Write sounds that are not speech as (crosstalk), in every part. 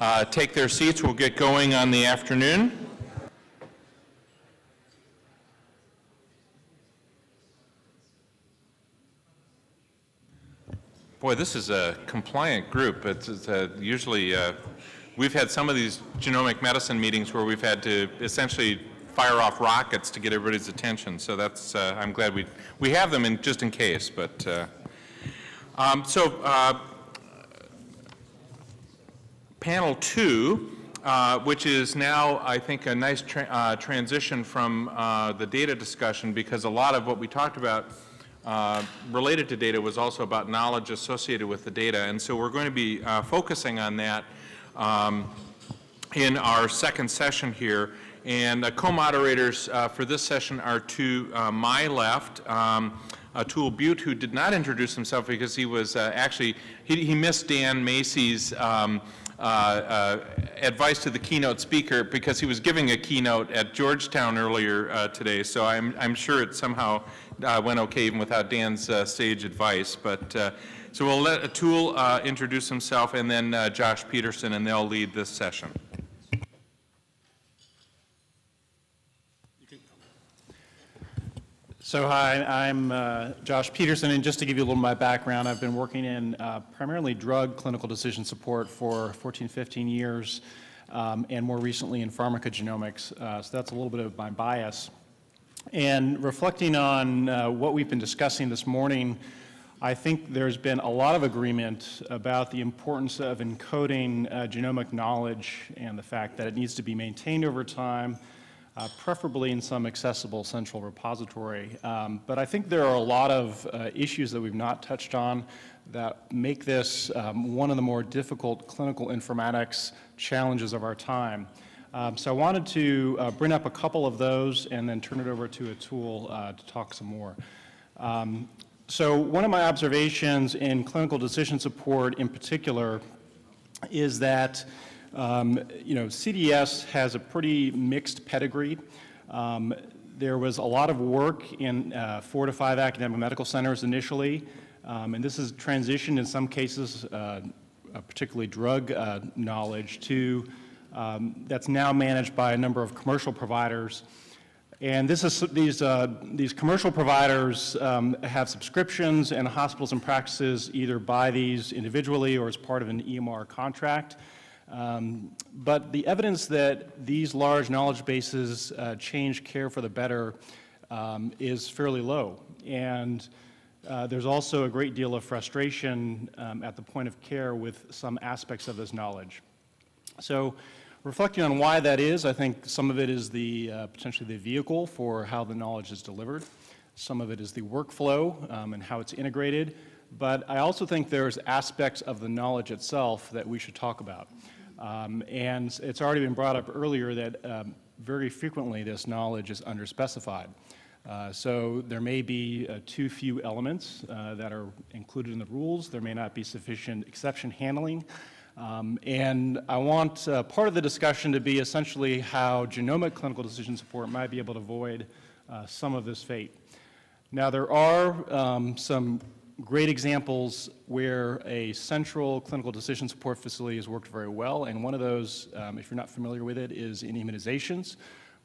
uh, take their seats. We'll get going on the afternoon. Boy, this is a compliant group. It's, it's uh, usually, uh, we've had some of these genomic medicine meetings where we've had to essentially fire off rockets to get everybody's attention. So that's, uh, I'm glad we, we have them in, just in case. But, uh, um, so uh, panel two, uh, which is now, I think, a nice tra uh, transition from uh, the data discussion because a lot of what we talked about uh, related to data was also about knowledge associated with the data. And so we're going to be uh, focusing on that um, in our second session here. And the co-moderators uh, for this session are to my left, um, Atul Butte, who did not introduce himself because he was actually, he, he, missed Dan Masys' um, Uh, uh, advice to the keynote speaker because he was giving a keynote at Georgetown earlier uh, today. So I'm, I'm sure it somehow uh, went okay even without Dan's sage advice. But so we'll let Atul introduce himself and then Josh Peterson, and they'll lead this session. So hi, I'm uh, Josh Peterson, and just to give you a little of my background, I've been working in uh, primarily drug clinical decision support for 14, 15 years, um, and more recently in pharmacogenomics. Uh, so that's a little bit of my bias. And reflecting on uh, what we've been discussing this morning, I think there's been a lot of agreement about the importance of encoding uh, genomic knowledge and the fact that it needs to be maintained over time, uh, preferably in some accessible central repository. Um, but I think there are a lot of uh, issues that we've not touched on that make this um, one of the more difficult clinical informatics challenges of our time. Um, so I wanted to uh, bring up a couple of those and then turn it over to Atul uh, to talk some more. Um, so one of my observations in clinical decision support in particular is that um, you know, CDS has a pretty mixed pedigree. Um, there was a lot of work in uh, four to five academic medical centers initially, um, and this has transitioned in some cases, uh, particularly drug uh, knowledge, to um, that's now managed by a number of commercial providers. And this is, these, uh, these commercial providers um, have subscriptions and hospitals and practices either buy these individually or as part of an EMR contract. Um, but the evidence that these large knowledge bases uh, change care for the better um, is fairly low. And uh, there's also a great deal of frustration um, at the point of care with some aspects of this knowledge. So reflecting on why that is, I think some of it is the uh, potentially the vehicle for how the knowledge is delivered. Some of it is the workflow um, and how it's integrated. But I also think there's aspects of the knowledge itself that we should talk about. Um, and it's already been brought up earlier that um, very frequently this knowledge is underspecified. Uh, so there may be uh, too few elements uh, that are included in the rules. There may not be sufficient exception handling. Um, and I want uh, part of the discussion to be essentially how genomic clinical decision support might be able to avoid uh, some of this fate. Now there are um, some great examples where a central clinical decision support facility has worked very well, and one of those, um, if you're not familiar with it, is in immunizations,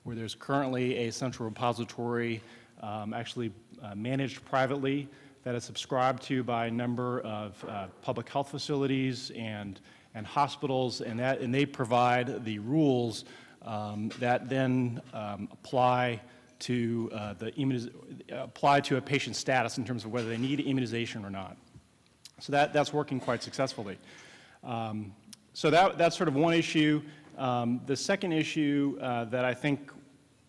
where there's currently a central repository um, actually uh, managed privately that is subscribed to by a number of uh, public health facilities and, and hospitals, and, that, and they provide the rules um, that then um, apply to uh, the apply to a patient's status in terms of whether they need immunization or not. So that, that's working quite successfully. Um, so that, that's sort of one issue. Um, the second issue uh, that I think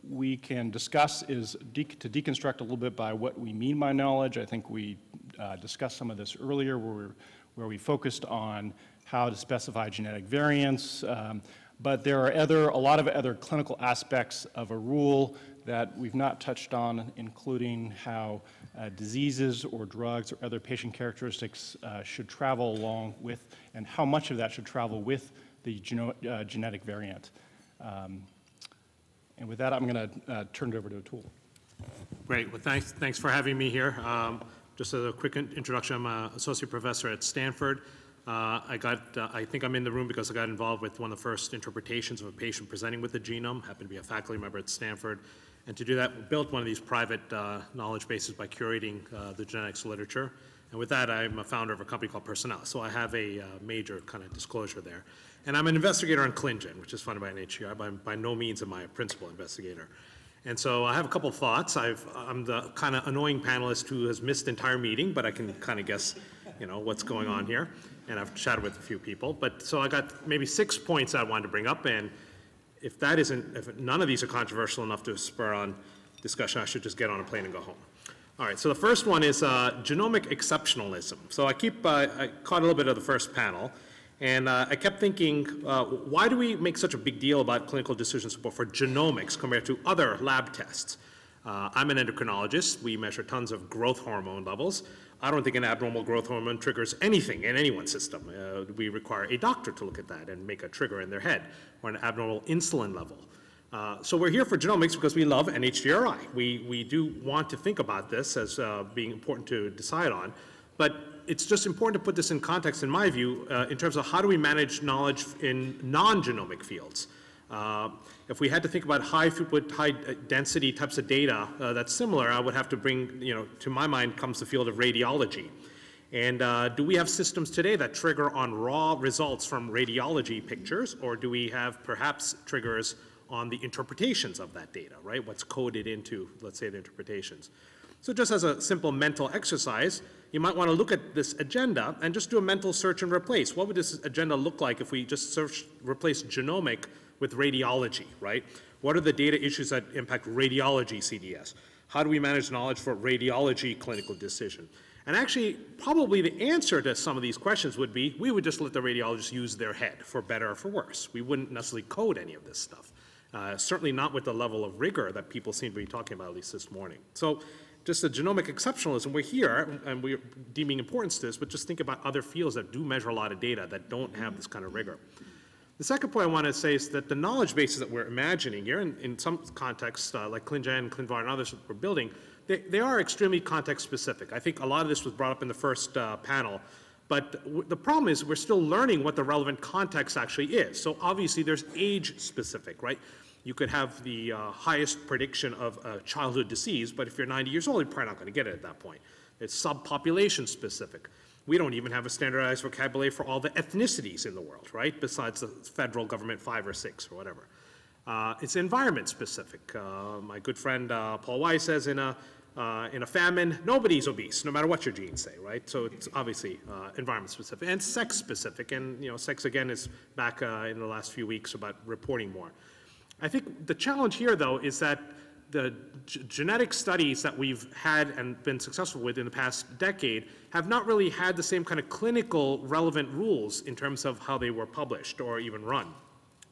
we can discuss is de to deconstruct a little bit by what we mean by knowledge. I think we uh, discussed some of this earlier where, where we focused on how to specify genetic variants, um, but there are other, a lot of other clinical aspects of a rule that we've not touched on, including how uh, diseases or drugs or other patient characteristics uh, should travel along with, and how much of that should travel with the uh, genetic variant. Um, and with that, I'm going to uh, turn it over to Atul. Great. Well, thanks, thanks for having me here. Um, just as a quick introduction, I'm an associate professor at Stanford. Uh, I got, uh, I think I'm in the room because I got involved with one of the first interpretations of a patient presenting with the genome, happened to be a faculty member at Stanford. And to do that, we built one of these private uh, knowledge bases by curating uh, the genetics literature. And with that, I'm a founder of a company called Personalis, so I have a uh, major kind of disclosure there. And I'm an investigator on ClinGen, which is funded by NHGRI, I'm by no means am I a principal investigator. And so I have a couple of thoughts. I've, I'm the kind of annoying panelist who has missed the entire meeting, but I can kind of guess, you know, what's going on here. And I've chatted with a few people. But so I got maybe six points I wanted to bring up. And if that isn't, if none of these are controversial enough to spur on discussion, I should just get on a plane and go home. All right, so the first one is uh, genomic exceptionalism. So I keep, uh, I caught a little bit of the first panel, and uh, I kept thinking, uh, why do we make such a big deal about clinical decision support for genomics compared to other lab tests? Uh, I'm an endocrinologist. We measure tons of growth hormone levels. I don't think an abnormal growth hormone triggers anything in anyone's system. Uh, we require a doctor to look at that and make a trigger in their head, or an abnormal insulin level. Uh, so we're here for genomics because we love NHGRI. We, we do want to think about this as uh, being important to decide on, but it's just important to put this in context, in my view, uh, in terms of how do we manage knowledge in non-genomic fields. If we had to think about high throughput, high uh, density types of data uh, that's similar, I would have to bring, you know, to my mind comes the field of radiology. And uh, do we have systems today that trigger on raw results from radiology pictures, or do we have perhaps triggers on the interpretations of that data, right? What's coded into, let's say, the interpretations. So just as a simple mental exercise, you might want to look at this agenda and just do a mental search and replace. What would this agenda look like if we just search, replace genomic with radiology, right? What are the data issues that impact radiology CDS? How do we manage knowledge for radiology clinical decision? And actually, probably the answer to some of these questions would be, we would just let the radiologists use their head, for better or for worse. We wouldn't necessarily code any of this stuff. Uh, certainly not with the level of rigor that people seem to be talking about, at least this morning. So just the genomic exceptionalism, we're here and we're deeming importance to this, but just think about other fields that do measure a lot of data that don't have this kind of rigor. The second point I want to say is that the knowledge bases that we're imagining here, in, in some contexts, uh, like ClinGen, ClinVar, and others that we're building, they, they are extremely context specific. I think a lot of this was brought up in the first uh, panel. But the problem is we're still learning what the relevant context actually is. So obviously there's age specific, right? You could have the uh, highest prediction of uh, childhood disease, but if you're 90 years old, you're probably not going to get it at that point. It's subpopulation specific. We don't even have a standardized vocabulary for all the ethnicities in the world, right? Besides the federal government five or six or whatever. Uh, it's environment specific. Uh, my good friend uh, Paul Weiss says in a uh, in a famine, nobody's obese, no matter what your genes say, right? So it's obviously uh, environment specific and sex specific. And, you know, sex again is back uh, in the last few weeks about reporting more. I think the challenge here, though, is that the genetic studies that we've had and been successful with in the past decade have not really had the same kind of clinical relevant rules in terms of how they were published or even run.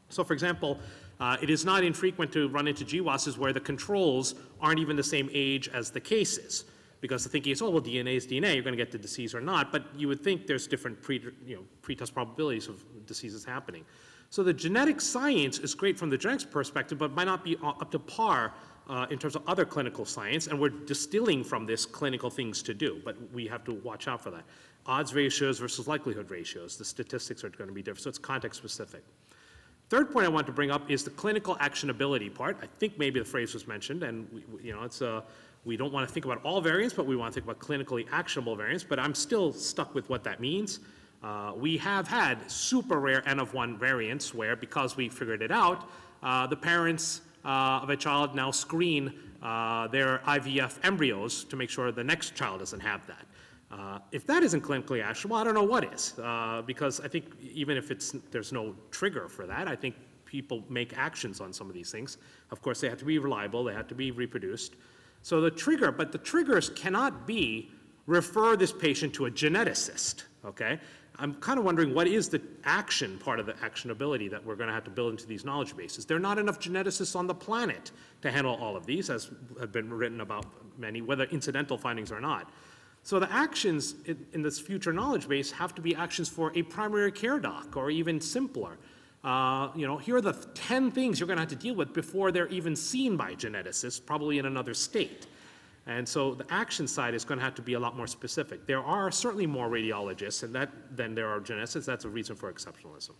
So for example, uh, it is not infrequent to run into GWASs where the controls aren't even the same age as the cases. Because the thinking is, oh, well, DNA is DNA, you're going to get the disease or not. But you would think there's different pre, you know, pretest probabilities of diseases happening. So the genetic science is great from the genetics perspective, but might not be up to par uh, in terms of other clinical science, and we're distilling from this clinical things to do, but we have to watch out for that. Odds ratios versus likelihood ratios, the statistics are going to be different, so it's context specific. Third point I want to bring up is the clinical actionability part. I think maybe the phrase was mentioned, and we, you know, it's a, uh, we don't want to think about all variants, but we want to think about clinically actionable variants, but I'm still stuck with what that means. Uh, we have had super rare N of 1 variants where, because we figured it out, uh, the parents of a child now screen uh, their IVF embryos to make sure the next child doesn't have that. Uh, if that isn't clinically actionable, I don't know what is, uh, because I think even if it's, there's no trigger for that, I think people make actions on some of these things. Of course, they have to be reliable, they have to be reproduced. So the trigger, but the triggers cannot be refer this patient to a geneticist, okay? I'm kind of wondering what is the action part of the actionability that we're going to have to build into these knowledge bases. There are not enough geneticists on the planet to handle all of these, as have been written about many, whether incidental findings or not. So the actions in, in, this future knowledge base have to be actions for a primary care doc or even simpler. Uh, you know, here are the 10 things you're going to have to deal with before they're even seen by geneticists, probably in another state. And so the action side is going to have to be a lot more specific. There are certainly more radiologists and that, than there are geneticists. That's a reason for exceptionalism.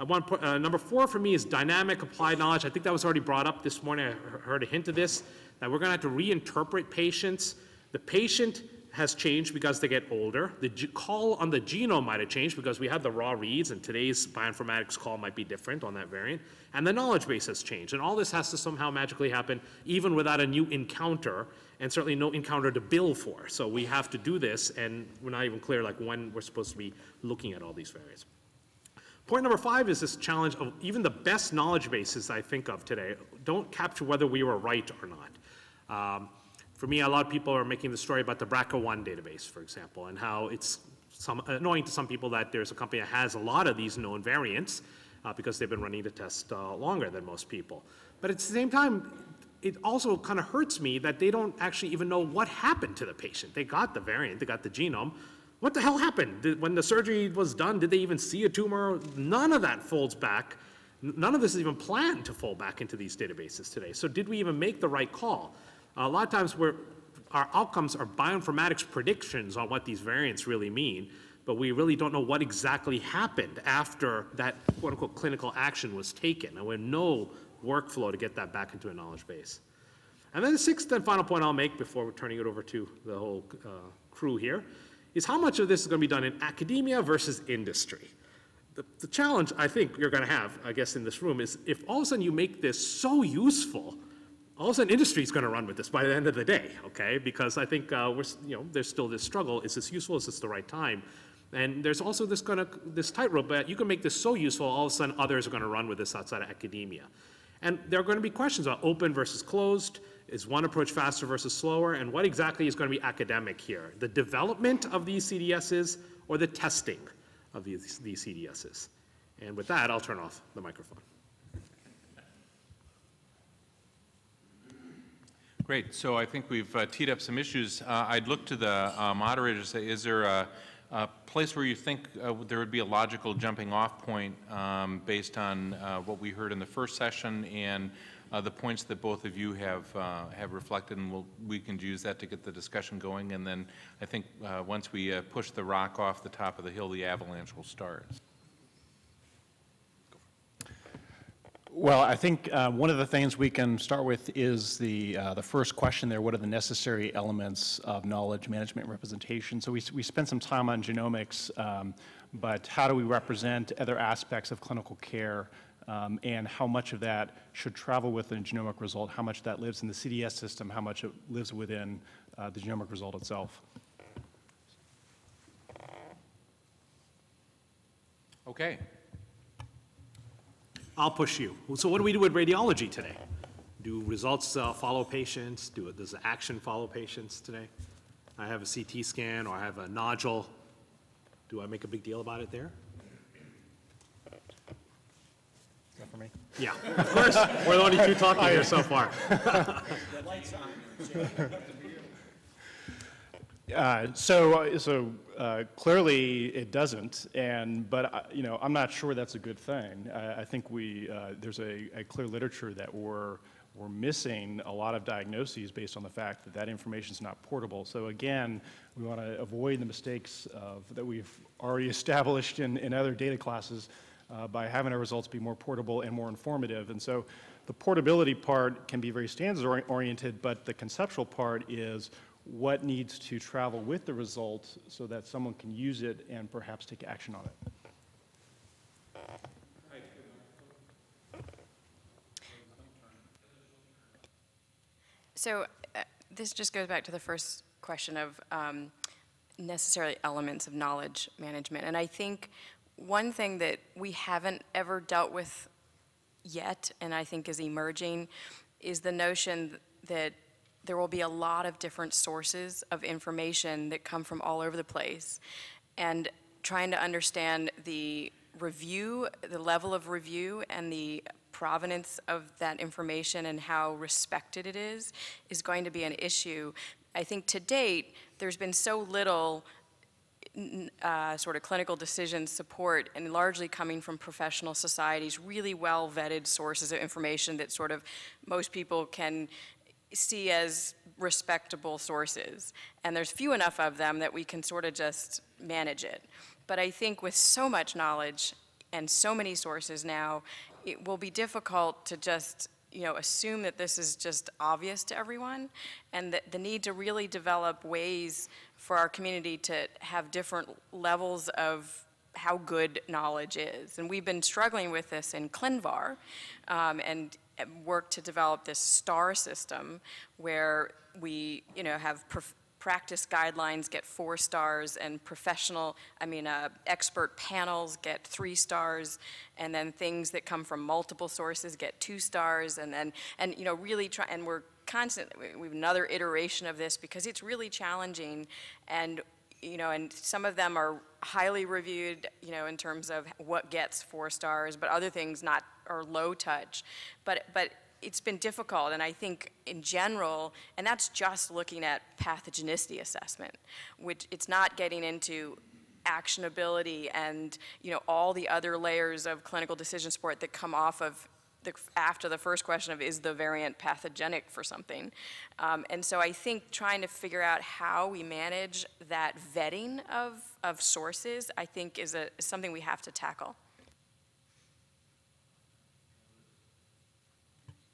Uh, uh, number four for me is dynamic applied knowledge. I think that was already brought up this morning. I heard a hint of this, that we're going to have to reinterpret patients. The patient has changed because they get older. The call on the genome might have changed because we have the raw reads, and today's bioinformatics call might be different on that variant. And the knowledge base has changed. And all this has to somehow magically happen, even without a new encounter, and certainly no encounter to bill for. So we have to do this, and we're not even clear like when we're supposed to be looking at all these variants. Point number five is this challenge of even the best knowledge bases I think of today don't capture whether we were right or not. Um, for me, a lot of people are making the story about the BRCA1 database, for example, and how it's some, annoying to some people that there's a company that has a lot of these known variants uh, because they've been running the test uh, longer than most people. But at the same time, it also kind of hurts me that they don't actually even know what happened to the patient. They got the variant, they got the genome. What the hell happened? Did, when the surgery was done, did they even see a tumor? None of that folds back. None of this is even planned to fold back into these databases today. So did we even make the right call? A lot of times our outcomes are bioinformatics predictions on what these variants really mean, but we really don't know what exactly happened after that quote-unquote clinical action was taken, and we have no workflow to get that back into a knowledge base. And then the sixth and final point I'll make before turning it over to the whole uh, crew here is how much of this is going to be done in academia versus industry. The, the challenge I think you're going to have, I guess, in this room is if all of a sudden you make this so useful, all of a sudden industry is going to run with this by the end of the day, okay? Because I think uh, we're, you know, there's still this struggle. Is this useful? Is this the right time? And there's also this kind of this tightrope that you can make this so useful, all of a sudden others are going to run with this outside of academia. And there are going to be questions about open versus closed. Is one approach faster versus slower? And what exactly is going to be academic here? The development of these CDSs or the testing of these, these CDSs? And with that, I'll turn off the microphone. Great, so I think we've uh, teed up some issues. Uh, I'd look to the uh, say, is there a, a place where you think uh, there would be a logical jumping off point um, based on uh, what we heard in the first session and uh, the points that both of you have, have reflected, and we'll, we can use that to get the discussion going. And then I think once we push the rock off the top of the hill, the avalanche will start. Well, I think uh, one of the things we can start with is the, uh, the first question there, what are the necessary elements of knowledge management representation? So we, we spent some time on genomics, um, but how do we represent other aspects of clinical care? um, And how much of that should travel with a genomic result? How much that lives in the CDS system? How much it lives within uh, the genomic result itself? Okay. I'll push you. So what do we do with radiology today? Do results uh, follow patients? Do, does the action follow patients today? I have a CT scan or I have a nodule. Do I make a big deal about it there? Is that for me? Yeah, of course. We're the only two talking here so far. (laughs) Uh, So, (laughs) uh, so uh, clearly it doesn't, and, but, I- you know, I'm not sure that's a good thing. I, I think we, uh, there's a, a clear literature that we're, we're missing a lot of diagnoses based on the fact that that information is not portable. So again, we want to avoid the mistakes of, that we've already (laughs) established in, in other data classes uh, by having our results be more portable and more informative. And so the portability part can be very standards oriented, but the conceptual part is what needs to travel with the result so that someone can use it and perhaps take action on it. So uh, this just goes back to the first question of um, necessarily elements of knowledge management. And I think one thing that we haven't ever dealt with yet, and I think is emerging, is the notion that there will be a lot of different sources of information that come from all over the place. And trying to understand the review, the level of review, and the provenance of that information and how respected it is, is going to be an issue. I think to date, there's been so little uh, sort of clinical decision support and largely coming from professional societies, really well vetted sources of information that sort of most people can see as respectable sources. And there's few enough of them that we can sort of just manage it. But I think with so much knowledge and so many sources now, it will be difficult to just, you know, assume that this is just obvious to everyone, and that the need to really develop ways for our community to have different levels of how good knowledge is. And we've been struggling with this in ClinVar, um, and work to develop this STAR system where we, you know, have practice guidelines get four stars and professional, I mean, uh, expert panels get three stars, and then things that come from multiple sources get two stars, and then, and, you know, really try, and we're constantly, we have another iteration of this because it's really challenging, and, you know, and some of them are highly reviewed, you know, in terms of what gets four stars, but other things not, are low touch. But, but it's been difficult, and I think in general, and that's just looking at pathogenicity assessment, which it's not getting into actionability and, you know, all the other layers of clinical decision support that come off of the, after the first question of is the variant pathogenic for something. Um, and so I think trying to figure out how we manage that vetting of, of sources, I think is a, is something we have to tackle.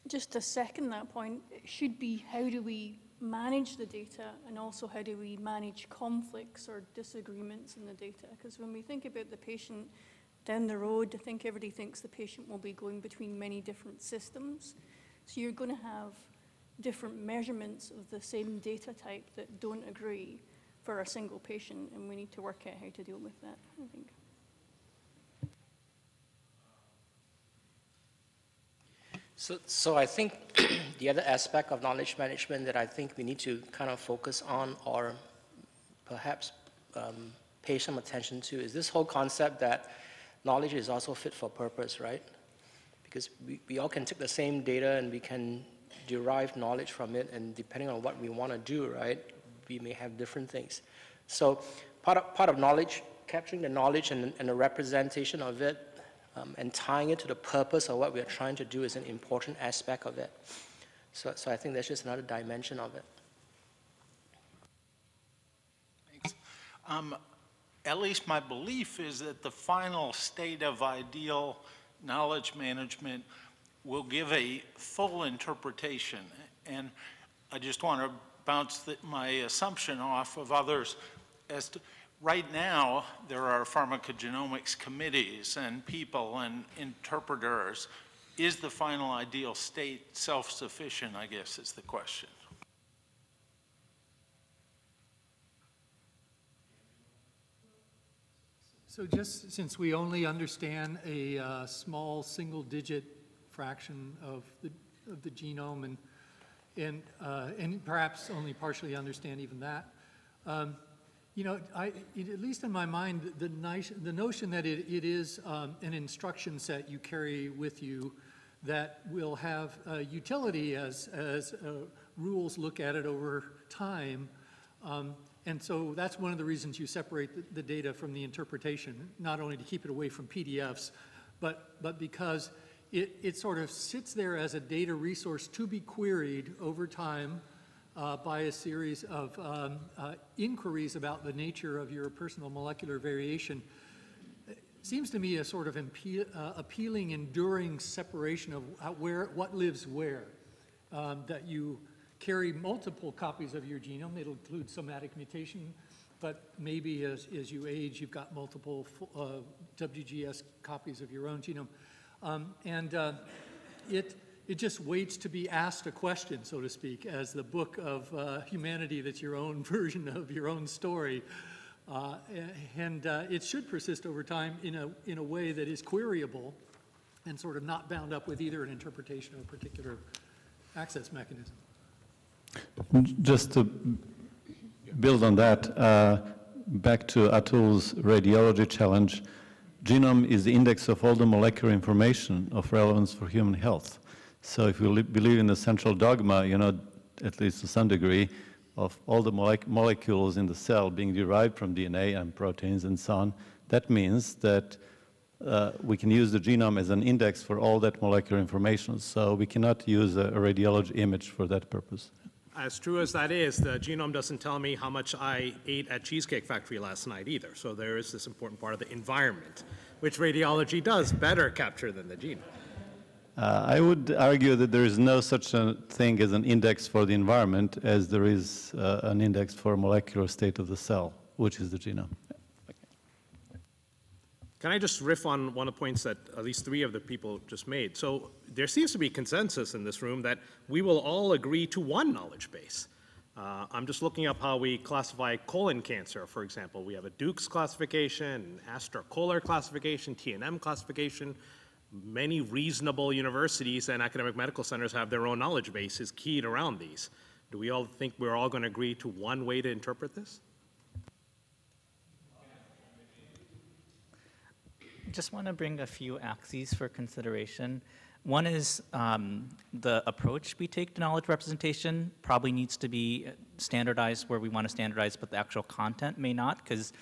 Just to second that point, it should be how do we manage the data and also how do we manage conflicts or disagreements in the data? Because when we think about the patient down the road, I think everybody thinks the patient will be going between many different systems. So you're going to have different measurements of the same data type that don't agree for a single patient, and we need to work out how to deal with that, I think. So, so I think (clears throat) the other aspect of knowledge management that I think we need to kind of focus on or perhaps um, pay some attention to is this whole concept that knowledge is also fit for purpose, right? Because we, we all can take the same data and we can derive knowledge from it and depending on what we want to do, right, we may have different things. So part of, part of knowledge, capturing the knowledge and, and the representation of it um, and tying it to the purpose of what we are trying to do is an important aspect of it. So, so I think that's just another dimension of it. Thanks. Um, At least my belief is that the final state of ideal knowledge management will give a full interpretation. And I just want to bounce the- my assumption off of others as to, right now, there are pharmacogenomics committees and people and interpreters. Is the final ideal state self-sufficient, I guess is the question. So just since we only understand a uh, small single-digit fraction of the, of the genome and, and, uh, and perhaps only partially understand even that, um, you know, I, it, at least in my mind, the, nice, the notion that it, it is um, an instruction set you carry with you that will have uh, utility as, as uh, rules look at it over time um, and so that's one of the reasons you separate the, the, data from the interpretation, not only to keep it away from PDFs, but, but because it, it sort of sits there as a data resource to be queried over time uh, by a series of um, uh, inquiries about the nature of your personal molecular variation. It seems to me a sort of uh, appealing, enduring separation of where, what lives where, um, that you carry multiple copies of your genome. It'll include somatic mutation, but maybe as, as you age, you've got multiple uh, WGS copies of your own genome. Um, and uh, it, it just waits to be asked a question, so to speak, as the book of uh, humanity that's your own (laughs) version of your own story. Uh, and uh, it should persist over time in a, in a way that is queryable and sort of not bound up with either an interpretation or a particular access mechanism. Just to build on that, uh, back to Atul's radiology challenge, genome is the index of all the molecular information of relevance for human health. So if we believe in the central dogma, you know, at least to some degree, of all the mole molecules in the cell being derived from DNA and proteins and so on, that means that uh, we can use the genome as an index for all that molecular information. So we cannot use a, a radiology image for that purpose. As true as that is, the genome doesn't tell me how much I ate at Cheesecake Factory last night either. So there is this important part of the environment, which radiology does better capture than the genome. Uh, I would argue that there is no such a thing as an index for the environment as there is uh, an index for molecular state of the cell, which is the genome. Can I just riff on one of the points that at least three of the people just made? So there seems to be consensus in this room that we will all agree to one knowledge base. Uh, I'm just looking up how we classify colon cancer, for example. We have a Duke's classification, Astler-Coller classification, TNM classification. Many reasonable universities and academic medical centers have their own knowledge bases keyed around these. Do we all think we're all going to agree to one way to interpret this? Just want to bring a few axes for consideration. One is um, the approach we take to knowledge representation probably needs to be standardized where we want to standardize, but the actual content may not, because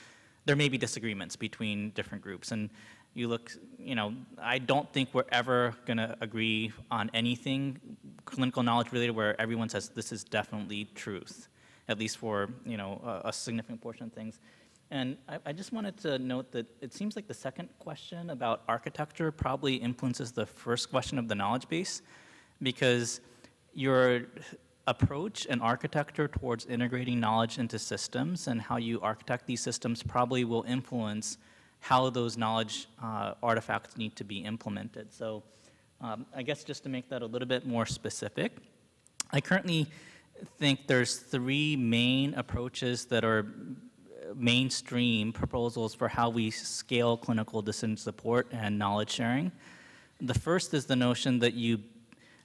there may be disagreements between different groups. And you look, you know, I don't think we're ever going to agree on anything clinical knowledge related where everyone says this is definitely truth, at least for, you know, a, a significant portion of things. And I, I, just wanted to note that it seems like the second question about architecture probably influences the first question of the knowledge base because your approach and architecture towards integrating knowledge into systems and how you architect these systems probably will influence how those knowledge uh, artifacts need to be implemented. So um, I guess just to make that a little bit more specific, I currently think there's three main approaches that are mainstream proposals for how we scale clinical decision support and knowledge sharing. The first is the notion that you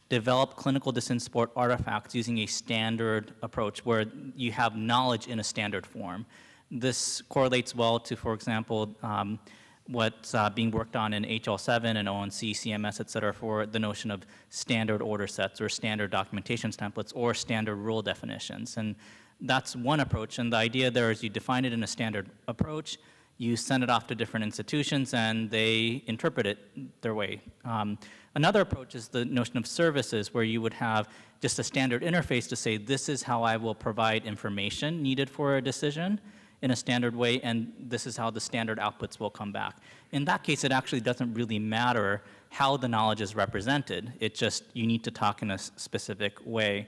develop clinical decision support artifacts using a standard approach where you have knowledge in a standard form. This correlates well to, for example, um, what's uh, being worked on in HL7 and ONC, CMS, et cetera, for the notion of standard order sets or standard documentation templates or standard rule definitions. And that's one approach, and the idea there is you define it in a standard approach, you send it off to different institutions, and they interpret it their way. Um, another approach is the notion of services, where you would have just a standard interface to say, this is how I will provide information needed for a decision in a standard way, and this is how the standard outputs will come back. In that case, it actually doesn't really matter how the knowledge is represented. It just, you need to talk in a specific way.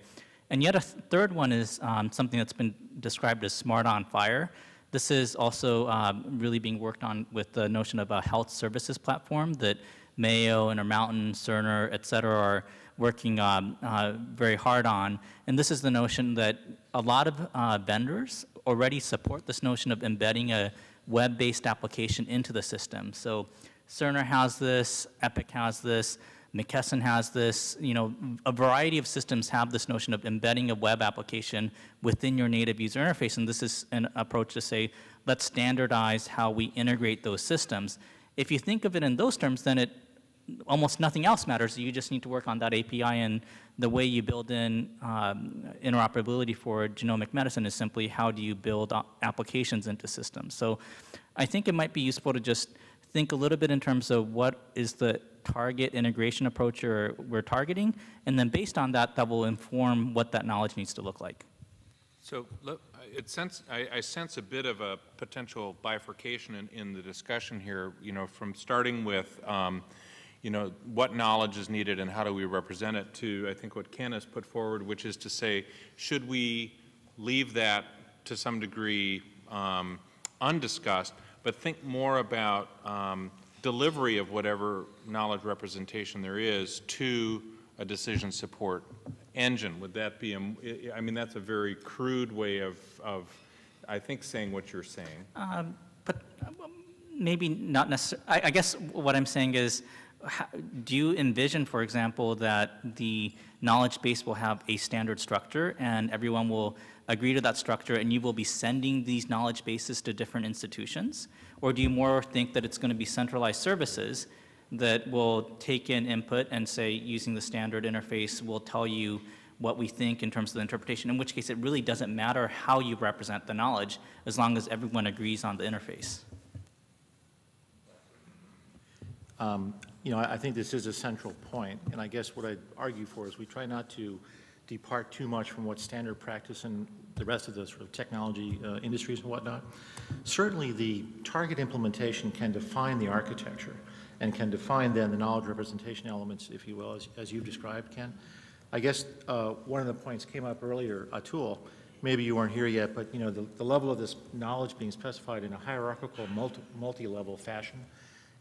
And yet a th third one is um, something that's been described as SMART on FHIR. This is also um, really being worked on with the notion of a health services platform that Mayo, Intermountain, Cerner, et cetera, are working um, uh, very hard on. And this is the notion that a lot of uh, vendors already support this notion of embedding a web-based application into the system. So Cerner has this, Epic has this, McKesson has this, you know, a variety of systems have this notion of embedding a web application within your native user interface, and this is an approach to say, let's standardize how we integrate those systems. If you think of it in those terms, then it almost nothing else matters. You just need to work on that API, and the way you build in um, interoperability for genomic medicine is simply how do you build applications into systems. So I think it might be useful to just think a little bit in terms of what is the target integration approach you're, we're targeting, and then based on that, that will inform what that knowledge needs to look like. So it sense, I, I, sense a bit of a potential bifurcation in, in, the discussion here, you know, from starting with, um, you know, what knowledge is needed and how do we represent it to, I think, what Ken has put forward, which is to say, should we leave that to some degree um, undiscussed, but think more about um, delivery of whatever knowledge representation there is to a decision support engine. Would that be, a, I mean, that's a very crude way of, of I think, saying what you're saying. Um, but um, maybe not necessarily. I, guess what I'm saying is, do you envision, for example, that the knowledge base will have a standard structure and everyone will agree to that structure and you will be sending these knowledge bases to different institutions? Or do you more think that it's going to be centralized services that will take in input and say, using the standard interface, will tell you what we think in terms of the interpretation, in which case it really doesn't matter how you represent the knowledge as long as everyone agrees on the interface. Um, You know, I I think this is a central point, and I guess what I'd argue for is we try not to depart too much from what standard practice in the rest of the sort of technology uh, industries and whatnot. Certainly, the target implementation can define the architecture and can define then the knowledge representation elements, if you will, as, as you've described, Ken. I guess uh, one of the points came up earlier, Atul, maybe you weren't here yet, but you know, the, the level of this knowledge being specified in a hierarchical, multi, multi-level fashion,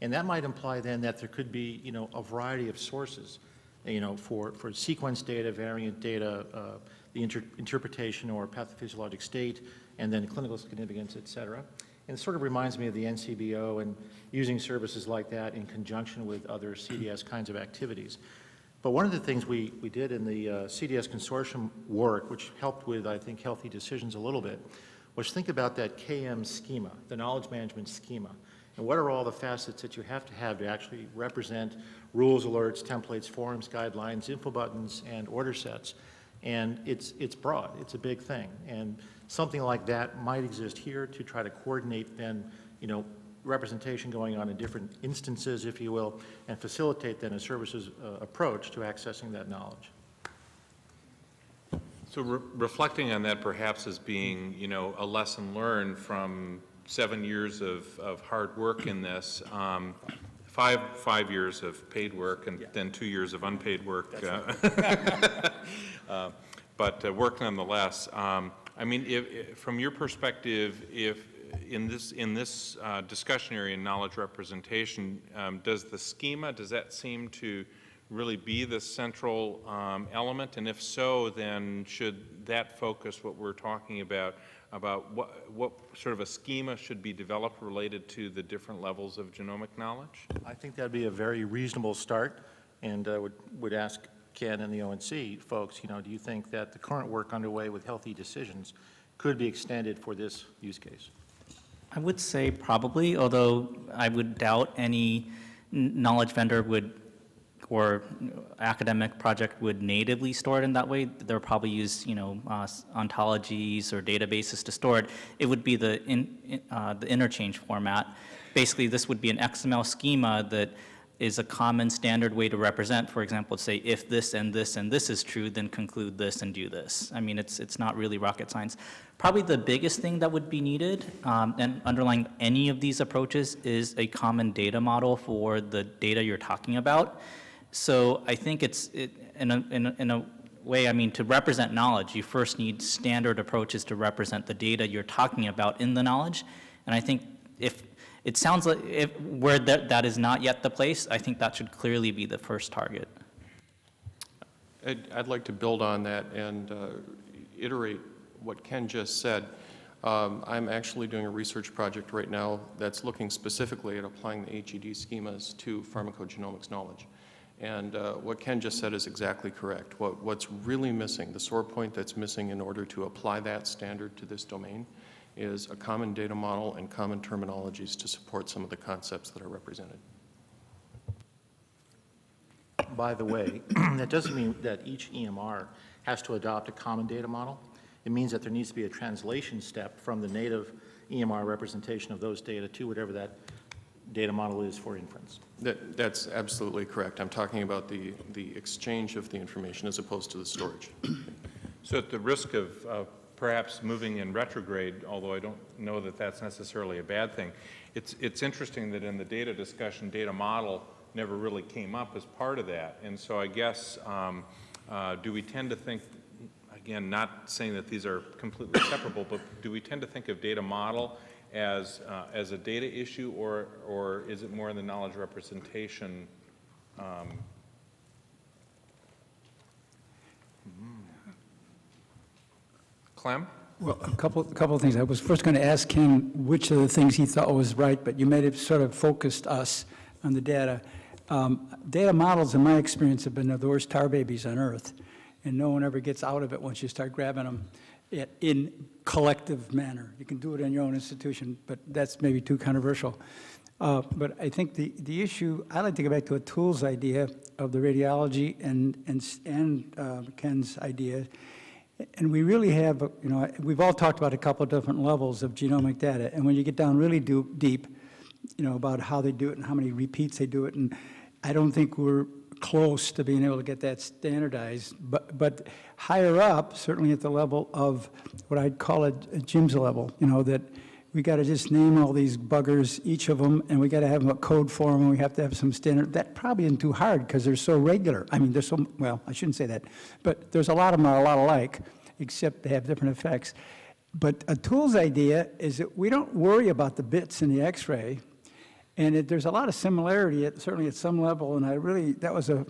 and that might imply then that there could be, you know, a variety of sources, you know, for, for sequence data, variant data, uh, the inter interpretation or pathophysiologic state, and then clinical significance, et cetera. And it sort of reminds me of the NCBO and using services like that in conjunction with other CDS kinds of activities. But one of the things we, we did in the uh, CDS consortium work, which helped with, I think, Health eDecisions a little bit, was think about that KM schema, the knowledge management schema. And what are all the facets that you have to have to actually represent rules, alerts, templates, forms, guidelines, info buttons, and order sets? And it's, it's broad, it's a big thing. And something like that might exist here to try to coordinate then, you know, representation going on in different instances, if you will, and facilitate then a services uh, approach to accessing that knowledge. So re- reflecting on that perhaps as being, you know, a lesson learned from seven years of, of hard work in this, um, five, five years of paid work and then two years of unpaid work. uh, (laughs) uh, But uh, work nonetheless. Um, I mean, if, if- from your perspective, if, in this, in this uh, discussion area, knowledge representation, um, does the schema, does that seem to really be the central um, element? And if so, then should that focus what we're talking about, about what, what sort of a schema should be developed related to the different levels of genomic knowledge? I think that'd be a very reasonable start, and uh, would, would ask Ken and the ONC folks, you know, do you think that the current work underway with Health eDecisions could be extended for this use case? I would say probably, although I would doubt any knowledge vendor would, or academic project would natively store it in that way. They'll probably use, you know, uh, ontologies or databases to store it. It would be the, in, uh, the interchange format. Basically, this would be an XML schema that is a common standard way to represent, for example, say if this and this and this is true, then conclude this and do this. I mean, it's, it's not really rocket science. Probably the biggest thing that would be needed, um, and underlying any of these approaches, is a common data model for the data you're talking about. So I think it's, it, in, a, in, a, in a way, I mean, to represent knowledge, you first need standard approaches to represent the data you're talking about in the knowledge. And I think if, it sounds like if, where that, that is not yet the place, I think that should clearly be the first target. I'd, I'd like to build on that and uh, iterate what Ken just said. Um, I'm actually doing a research project right now that's looking specifically at applying the HED schemas to pharmacogenomics knowledge. And uh, what Ken just said is exactly correct. What, what's really missing, the sore point that's missing in order to apply that standard to this domain is a common data model and common terminologies to support some of the concepts that are represented. By the way, (clears throat) that doesn't mean that each EMR has to adopt a common data model. It means that there needs to be a translation step from the native EMR representation of those data to whatever that data model is for inference. That, that's absolutely correct. I'm talking about the, the exchange of the information as opposed to the storage. So at the risk of of perhaps moving in retrograde, although I don't know that that's necessarily a bad thing, it's, it's interesting that in the data discussion, data model never really came up as part of that. And so I guess, um, uh, do we tend to think, again, not saying that these are completely separable, but do we tend to think of data model as, uh, as a data issue, or, or is it more in the knowledge representation um, Clem? Well, a couple, a couple of things. I was first going to ask him which of the things he thought was right, but you made it sort of focused us on the data. Um, Data models, in my experience, have been the worst tar babies on earth, and no one ever gets out of it once you start grabbing them in collective manner. You can do it in your own institution, but that's maybe too controversial. Uh, But I think the, the issue, I like to go back to Atul's idea of the radiology and, and, and uh, Ken's idea. And we really have, uh, you know, we've all talked about a couple of different levels of genomic data. And when you get down really do- deep, you know, about how they do it and how many repeats they do it. And I don't think we're close to being able to get that standardized. But, but higher up, certainly at the level of what I'd call a, Jim's level, you know, that we got to just name all these buggers, each of them, and we got to have a code for them, and we have to have some standard. That probably isn't too hard because they're so regular. I mean, they're so, well, I shouldn't say that, but there's a lot of them are a lot alike, except they have different effects. But Atul's idea is that we don't worry about the bits in the x-ray, and it, there's a lot of similarity, at, certainly at some level, and I really, that was a,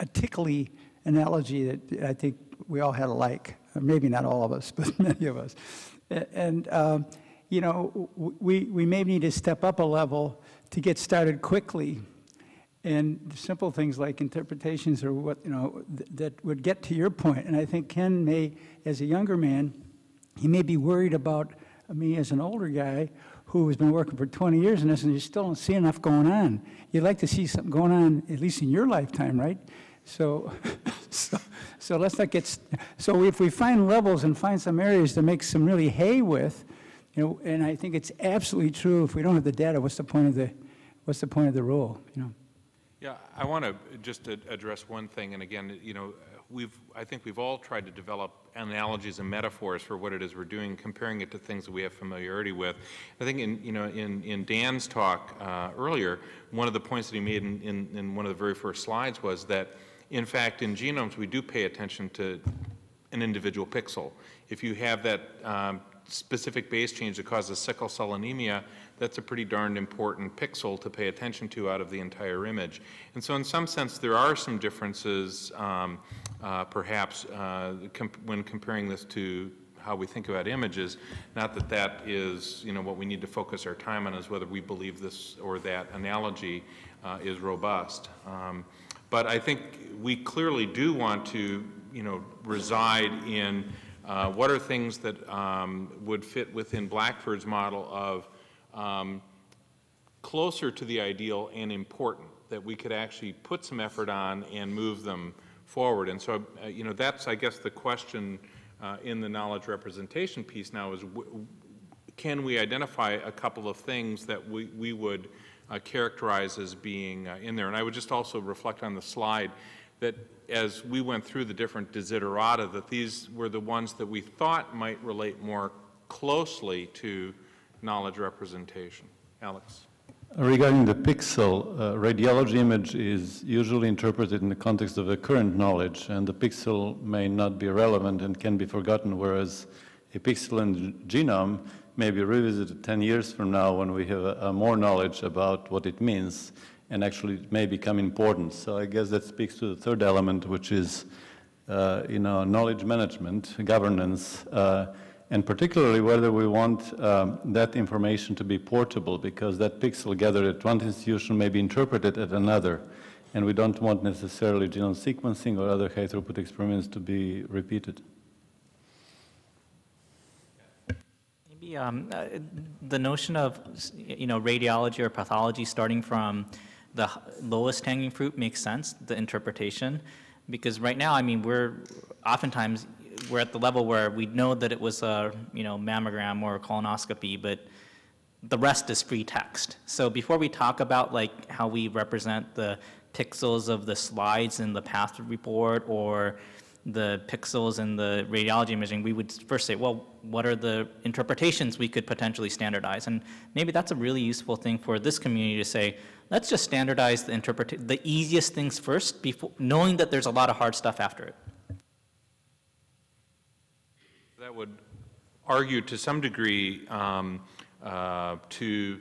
a tickly analogy that I think we all had alike. Maybe not all of us, (laughs) but many of us. And, um, you know, we, we may need to step up a level to get started quickly. And simple things like interpretations or what, you know, th that would get to your point. And I think Ken may, as a younger man, he may be worried about me as an older guy who has been working for 20 years in this and you still don't see enough going on. You'd like to see something going on, at least in your lifetime, right? So, (laughs) so, so let's not get, so if we find levels and find some areas to make some really hay with, you know, and I think it's absolutely true, if we don't have the data, what's the point of the, what's the point of the rule, you know? Yeah, I want to just address one thing, and again, you know, we've, I think we've all tried to develop analogies and metaphors for what it is we're doing, comparing it to things that we have familiarity with. I think in, you know, in, in Dan's talk uh, earlier, one of the points that he made in, in, in one of the very first slides was that in fact, in genomes, we do pay attention to an individual pixel. If you have that um, specific base change that causes sickle cell anemia, that's a pretty darned important pixel to pay attention to out of the entire image. And so in some sense, there are some differences, um, uh, perhaps, uh, comp when comparing this to how we think about images, not that that is, you know, what we need to focus our time on is whether we believe this or that analogy uh, is robust. Um, but I think we clearly do want to, you know, reside in uh, what are things that um, would fit within Blackford's model of um, closer to the ideal and important, that we could actually put some effort on and move them forward. And so, uh, you know, that's, I guess, the question uh, in the knowledge representation piece now is, can we identify a couple of things that we, we would uh, characterize as being uh, in there. And I would just also reflect on the slide that as we went through the different desiderata, that these were the ones that we thought might relate more closely to knowledge representation. Alex. Regarding the pixel, uh, radiology image is usually interpreted in the context of the current knowledge, and the pixel may not be relevant and can be forgotten, whereas a pixel in the genome may be revisited 10 years from now when we have more knowledge about what it means and actually it may become important. So I guess that speaks to the third element, which is, uh, you know, knowledge management, governance, uh, and particularly whether we want um, that information to be portable because that pixel gathered at one institution may be interpreted at another. And we don't want necessarily genome sequencing or other high throughput experiments to be repeated. Maybe um, uh, the notion of, you know, radiology or pathology starting from the lowest hanging fruit makes sense, the interpretation, because right now, I mean, we're oftentimes, we're at the level where we know that it was a, you know, mammogram or a colonoscopy, but the rest is free text. So before we talk about like how we represent the pixels of the slides in the path report or the pixels and the radiology imaging, we would first say, well, what are the interpretations we could potentially standardize? And maybe that's a really useful thing for this community to say, let's just standardize the interpret the easiest things first, before, knowing that there's a lot of hard stuff after it. That would argue to some degree um, uh, to,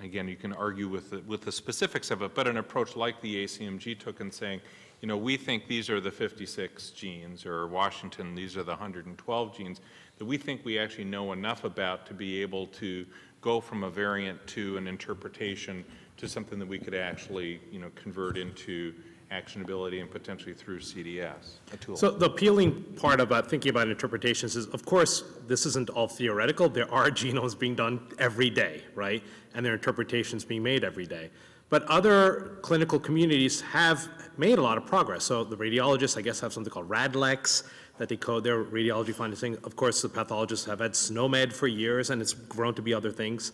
again, you can argue with the, with the specifics of it, but an approach like the ACMG took in saying, you know, we think these are the 56 genes, or Washington, these are the 112 genes, that we think we actually know enough about to be able to go from a variant to an interpretation to something that we could actually, you know, convert into actionability and potentially through CDS, a tool. So the appealing part about thinking about interpretations is, of course, this isn't all theoretical. There are (laughs) genomes being done every day, right? And there are interpretations being made every day. But other clinical communities have made a lot of progress. So the radiologists, I guess, have something called RADLEX that they code their radiology findings. Of course, the pathologists have had SNOMED for years, and it's grown to be other things.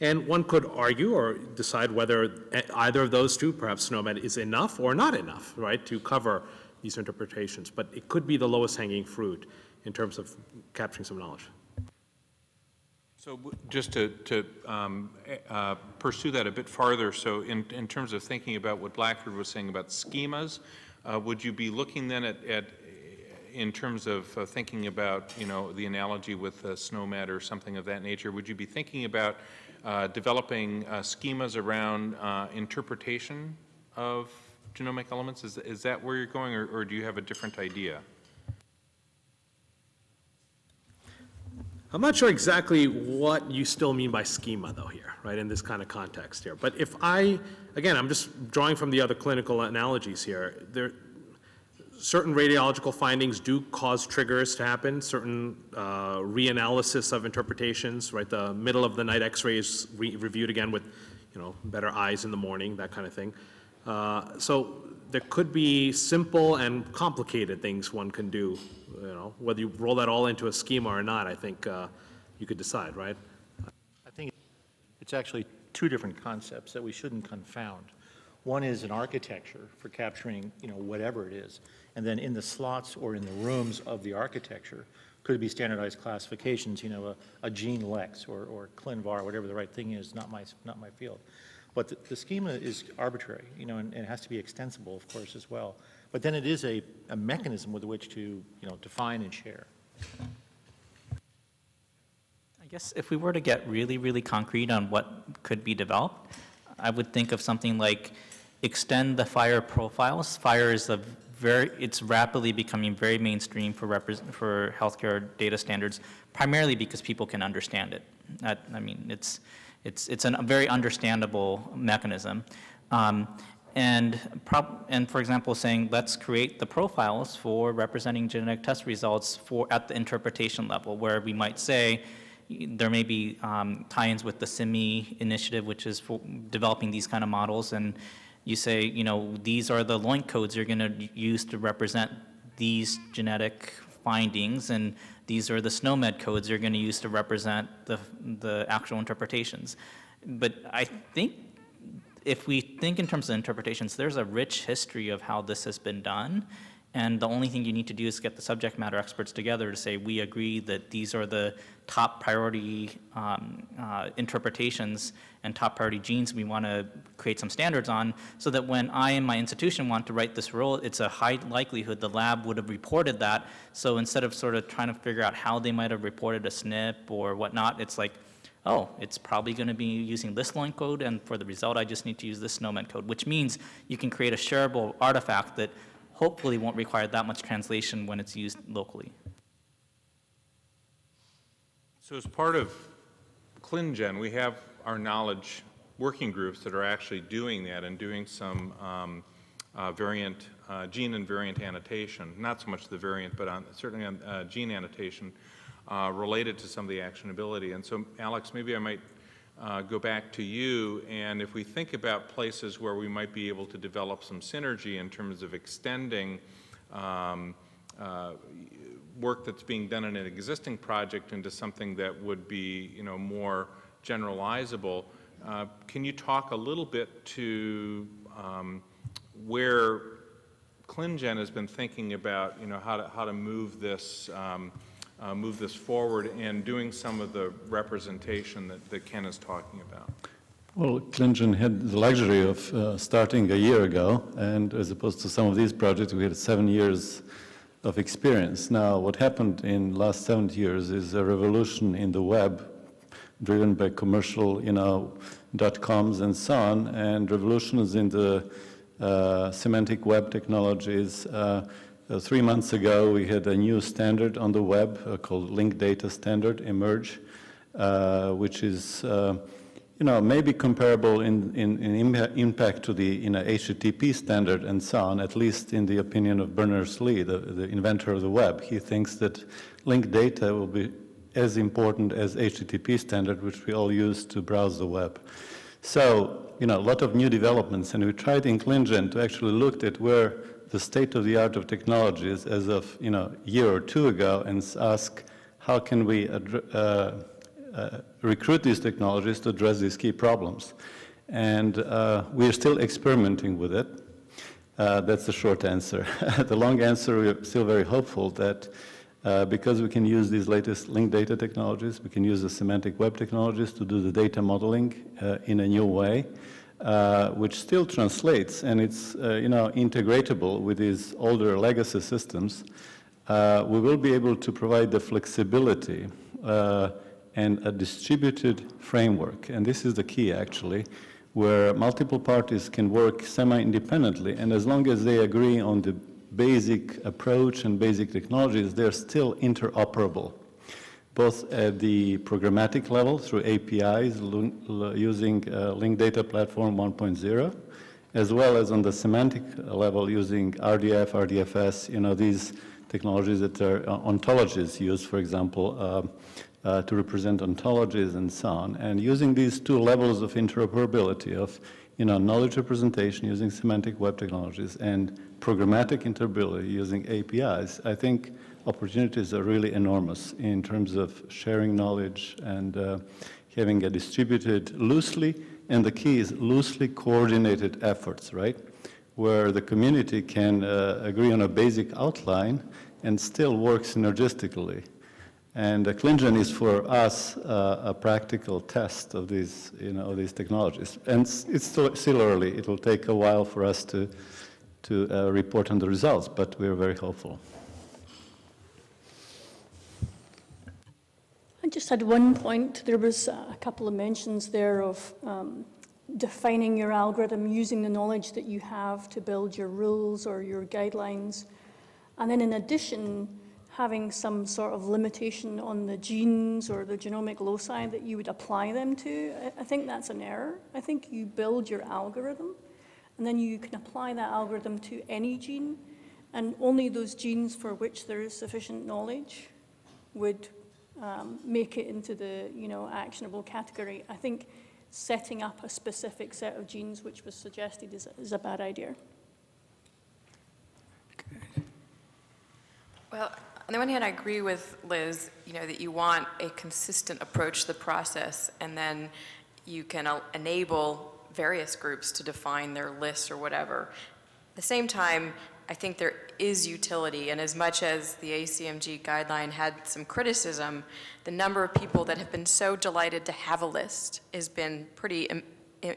And one could argue or decide whether either of those two, perhaps SNOMED, is enough or not enough, right, to cover these interpretations. But it could be the lowest hanging fruit in terms of capturing some knowledge. So just to, to um, eh, uh, pursue that a bit farther, so in, in terms of thinking about what Blackford was saying about schemas, uh, would you be looking then at, at, in terms of uh, thinking about, you know, the analogy with uh, SNOMED or something of that nature, would you be thinking about uh, developing uh, schemas around uh, interpretation of genomic elements? Is, is that where you're going, or, or do you have a different idea? I'm not sure exactly what you still mean by schema, though, here, right, in this kind of context here. But if I, again, I'm just drawing from the other clinical analogies here. There, certain radiological findings do cause triggers to happen, certain uh, reanalysis of interpretations, right? The middle of the night x-rays re- reviewed again with, you know, better eyes in the morning, that kind of thing. Uh, so there could be simple and complicated things one can do, you know, whether you roll that all into a schema or not, I think uh, you could decide, right? I think it's actually two different concepts that we shouldn't confound. One is an architecture for capturing, you know, whatever it is. And then in the slots or in the rooms of the architecture, could it be standardized classifications, you know, a, a gene lex or, or ClinVar, whatever the right thing is, not my, not my field. But the, the schema is arbitrary, you know, and, and it has to be extensible, of course, as well. But then it is a, a mechanism with which to, you know, define and share. I guess if we were to get really, really concrete on what could be developed, I would think of something like extend the FHIR profiles. FHIR is a very, it's rapidly becoming very mainstream for for healthcare data standards, primarily because people can understand it. That, I mean, it's, it's, it's a very understandable mechanism. Um, and, and for example, saying let's create the profiles for representing genetic test results for at the interpretation level, where we might say there may be um, tie-ins with the CIMI initiative, which is for developing these kind of models, and you say, you know, these are the LOINC codes you're going to use to represent these genetic findings, and these are the SNOMED codes you're going to use to represent the, the actual interpretations. But I think if we think in terms of interpretations, there's a rich history of how this has been done. And the only thing you need to do is get the subject matter experts together to say, we agree that these are the top priority um, uh, interpretations and top priority genes we want to create some standards on, so that when I and my institution want to write this rule, it's a high likelihood the lab would have reported that. So instead of sort of trying to figure out how they might have reported a SNP or whatnot, it's like, oh, it's probably going to be using this LOINC code, and for the result, I just need to use this SNOMED code, which means you can create a shareable artifact that hopefully won't require that much translation when it's used locally. So as part of ClinGen, we have our knowledge working groups that are actually doing that and doing some um, uh, variant, uh, gene and variant annotation, not so much the variant, but on, certainly on uh, gene annotation uh, related to some of the actionability. And so, Alex, maybe I might uh, go back to you, and if we think about places where we might be able to develop some synergy in terms of extending um, uh, work that's being done in an existing project into something that would be, you know, more generalizable, uh, can you talk a little bit to um, where ClinGen has been thinking about, you know, how to, how to move this um, uh, move this forward and doing some of the representation that, that Ken is talking about? Well, ClinGen had the luxury of uh, starting a year ago, and as opposed to some of these projects, we had seven years of experience. Now, what happened in last seven years is a revolution in the web, driven by commercial, you know, dot coms and so on, and revolutions in the uh, semantic web technologies. Uh, uh, three months ago, we had a new standard on the web uh, called Linked Data Standard emerge, uh, which is, uh, you know, maybe comparable in, in, in impact to the you know, HTTP standard and so on, at least in the opinion of Berners-Lee, the, the inventor of the web. He thinks that linked data will be as important as HTTP standard, which we all use to browse the web. So, you know, a lot of new developments, and we tried in ClinGen to actually look at where the state of the art of technologies as of you know a year or two ago and ask how can we uh, uh, recruit these technologies to address these key problems. And uh, we're still experimenting with it. Uh, that's the short answer. (laughs) the long answer, we're still very hopeful that uh, because we can use these latest linked data technologies, we can use the semantic web technologies to do the data modeling uh, in a new way, uh, which still translates and it's uh, you know integratable with these older legacy systems. Uh, we will be able to provide the flexibility uh, and a distributed framework, and this is the key actually, where multiple parties can work semi-independently, and as long as they agree on the basic approach and basic technologies, they're still interoperable, both at the programmatic level through APIs using uh, Linked Data Platform 1.0, as well as on the semantic level using RDF, RDFS, you know, these technologies that are uh, ontologies used, for example, uh, uh, to represent ontologies and so on. And using these two levels of interoperability of you know, knowledge representation using semantic web technologies and programmatic interoperability using APIs, I think opportunities are really enormous in terms of sharing knowledge and uh, having a distributed loosely, and the key is loosely coordinated efforts, right? Where the community can uh, agree on a basic outline and still work synergistically. And uh, ClinGen is for us uh, a practical test of these, you know, these technologies. And it's still, early. It will take a while for us to, to uh, report on the results, but we're very hopeful. Just had one point. There was a couple of mentions there of um, defining your algorithm using the knowledge that you have to build your rules or your guidelines. And then in addition, having some sort of limitation on the genes or the genomic loci that you would apply them to, I think that's an error. I think you build your algorithm and then you can apply that algorithm to any gene and only those genes for which there is sufficient knowledge would um, make it into the you know actionable category. I think setting up a specific set of genes which was suggested is, is a bad idea. Well, on the one hand, I agree with Liz, you know, that you want a consistent approach to the process, and then you can uh, enable various groups to define their lists or whatever. At the same time, I think there is utility, and as much as the ACMG guideline had some criticism, the number of people that have been so delighted to have a list has been pretty Im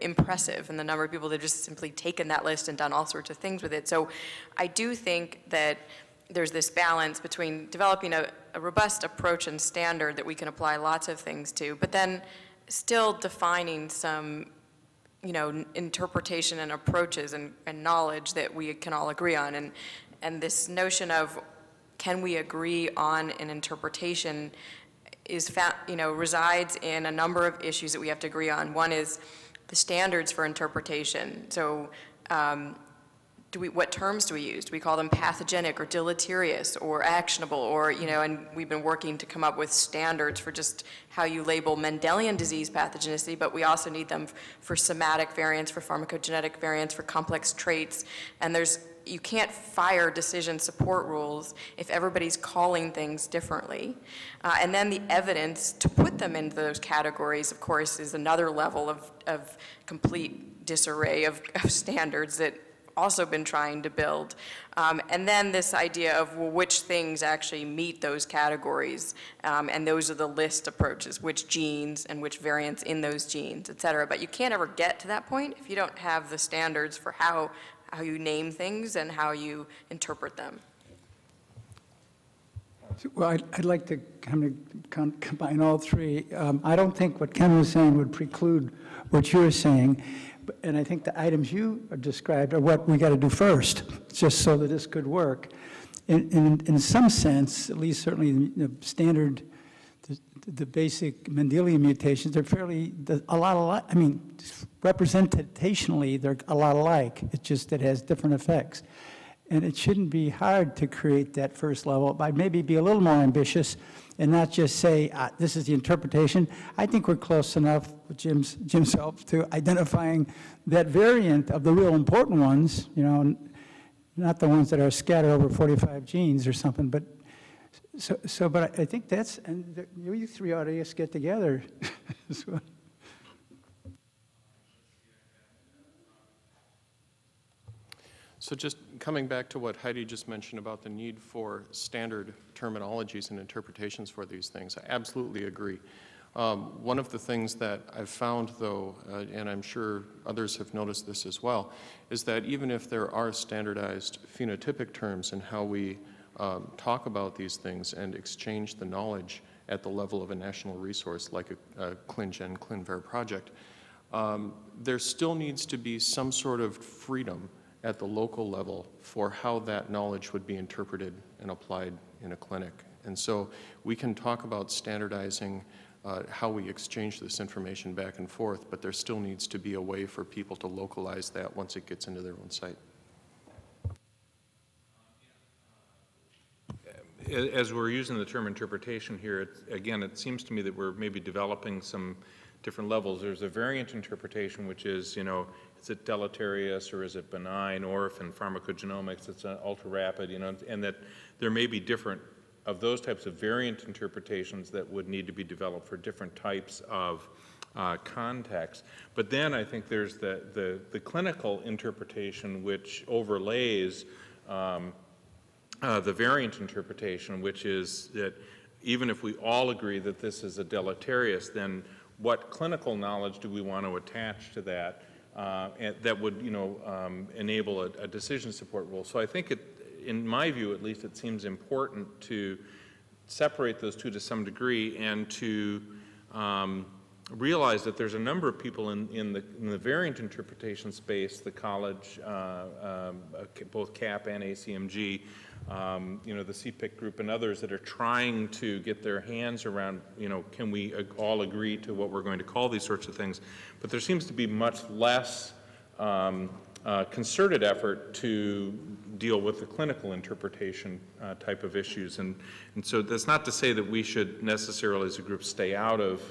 impressive, and the number of people that have just simply taken that list and done all sorts of things with it. So I do think that there's this balance between developing a, a, robust approach and standard that we can apply lots of things to, but then still defining some, you know, interpretation and approaches and, and knowledge that we can all agree on. And, and this notion of can we agree on an interpretation is, found, you know, resides in a number of issues that we have to agree on. One is the standards for interpretation. So um, do we, what terms do we use? Do we call them pathogenic or deleterious or actionable or, you know, and we've been working to come up with standards for just how you label Mendelian disease pathogenicity, but we also need them for somatic variants, for pharmacogenetic variants, for complex traits. And there's, you can't fire decision support rules if everybody's calling things differently. Uh, and then the evidence to put them into those categories, of course, is another level of, of complete disarray of, of (laughs) standards that also been trying to build. Um, and then this idea of well, which things actually meet those categories, um, and those are the list approaches, which genes and which variants in those genes, et cetera. But you can't ever get to that point if you don't have the standards for how, how you name things and how you interpret them. Well, I'd, I'd like to kind of combine all three. Um, I don't think what Ken was saying would preclude what you're saying. And I think the items you described are what we got to do first, just so that this could work. In, in, in some sense, at least certainly the standard, the, the basic Mendelian mutations, they're fairly, a lot alike. I mean, representationally, they're a lot alike. It's just it has different effects. And it shouldn't be hard to create that first level, but maybe be a little more ambitious and not just say, uh, this is the interpretation. I think we're close enough with Jim's, Jim's help to identifying that variant of the real important ones, you know, not the ones that are scattered over 45 genes or something, but So, so, but I I think that's, and the- you three ought to just get together. (laughs) So- So just coming back to what Heidi just mentioned about the need for standard terminologies and interpretations for these things, I absolutely agree. Um, one of the things that I've found, though, uh, and I'm sure others have noticed this as well, is that even if there are standardized phenotypic terms in how we um, talk about these things and exchange the knowledge at the level of a national resource like a, a ClinGen, ClinVar project, um, there still needs to be some sort of freedom at the local level for how that knowledge would be interpreted and applied in a clinic. And so we can talk about standardizing uh, how we exchange this information back and forth, but there still needs to be a way for people to localize that once it gets into their own site. As we're using the term interpretation here, again, it seems to me that we're maybe developing some different levels. There's a variant interpretation, which is, you know, is it deleterious or is it benign, or if in pharmacogenomics it's an ultra-rapid, you know, and that there may be different of those types of variant interpretations that would need to be developed for different types of uh, contexts. But then I think there's the, the, the clinical interpretation which overlays um, uh, the variant interpretation, which is that even if we all agree that this is a deleterious, then what clinical knowledge do we want to attach to that uh, that would, you know, um, enable a, a decision support rule? So I think it, in my view, at least, it seems important to separate those two to some degree and to um, realize that there's a number of people in, in, the, in the variant interpretation space, the college, uh, um, uh, both CAP and ACMG, um, you know, the CPIC group and others that are trying to get their hands around, you know, can we all agree to what we're going to call these sorts of things? But there seems to be much less um, uh, concerted effort to deal with the clinical interpretation uh, type of issues. And, and so that's not to say that we should necessarily as a group stay out of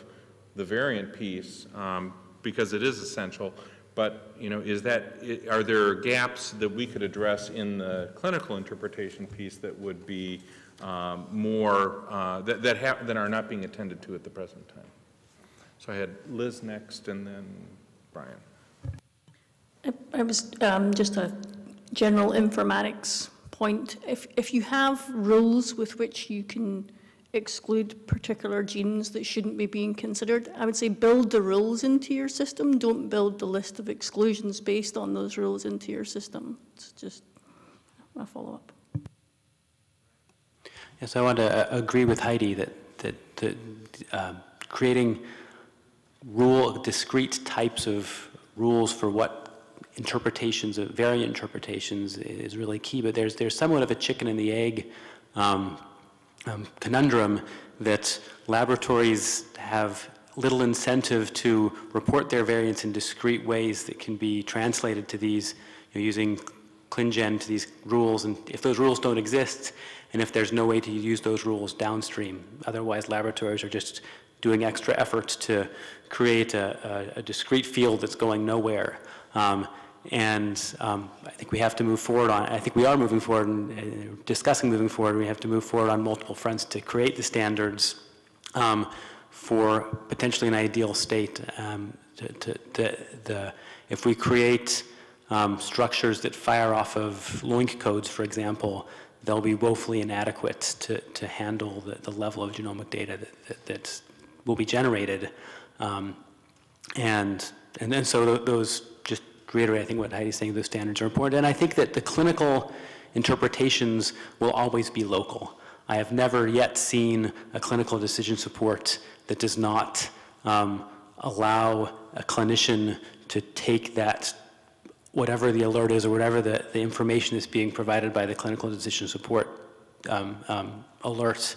the variant piece um, because it is essential. But, you know, is that, are there gaps that we could address in the clinical interpretation piece that would be um, more, uh, that, that, ha- that are not being attended to at the present time? So I had Liz next and then Brian. I- I was, um, just a general informatics point. If, if you have rules with which you can exclude particular genes that shouldn't be being considered, I would say build the rules into your system. Don't build the list of exclusions based on those rules into your system. It's just a follow-up. Yes, I want to uh, agree with Heidi that, that, that um, creating rule, discrete types of rules for what interpretations of variant interpretations is really key, but there's, there's somewhat of a chicken and the egg um, um, conundrum that laboratories have little incentive to report their variants in discrete ways that can be translated to these, you know, using ClinGen to these rules, and if those rules don't exist, and if there's no way to use those rules downstream, otherwise laboratories are just doing extra effort to create a, a, a discrete field that's going nowhere. Um, and um, I think we have to move forward on, I think we are moving forward and uh, discussing moving forward. We have to move forward on multiple fronts to create the standards um, for potentially an ideal state. Um, to, to, to, the, if we create um, structures that fire off of LOINC codes, for example, they'll be woefully inadequate to, to handle the, the level of genomic data that, that, will be generated. Um, and, and then so th those, reiterate, I think what Heidi's saying, those standards are important. And I think that the clinical interpretations will always be local. I have never yet seen a clinical decision support that does not um, allow a clinician to take that, whatever the alert is or whatever the, the information is being provided by the clinical decision support um, um, alert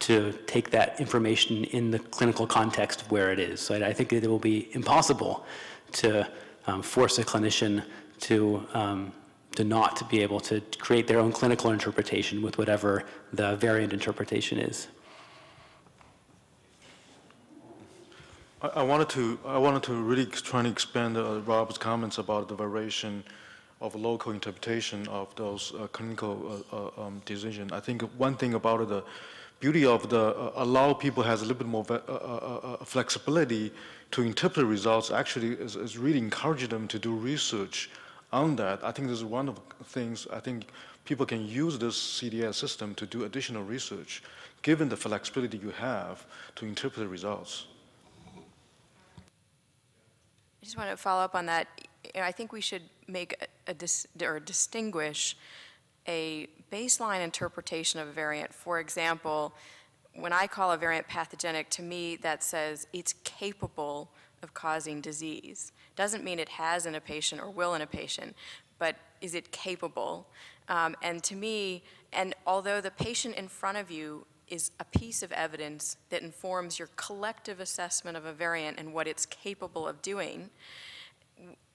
to take that information in the clinical context where it is. So I, I think that it will be impossible to um, force a clinician to um, to not be able to create their own clinical interpretation with whatever the variant interpretation is. I, wanted to I wanted to really try to expand uh, Rob's comments about the variation of local interpretation of those uh, clinical uh, uh, um, decision. I think one thing about the beauty of the uh, allow people has a little bit more uh, flexibility to interpret results actually is, is really encouraging them to do research on that. I think this is one of the things I think people can use this CDS system to do additional research given the flexibility you have to interpret the results. I just want to follow up on that. You know, I think we should make a, a dis, or distinguish a baseline interpretation of a variant. For example, when I call a variant pathogenic, to me that says it's capable of causing disease. Doesn't mean it has in a patient or will in a patient, but is it capable? Um, and to me, and although the patient in front of you is a piece of evidence that informs your collective assessment of a variant and what it's capable of doing.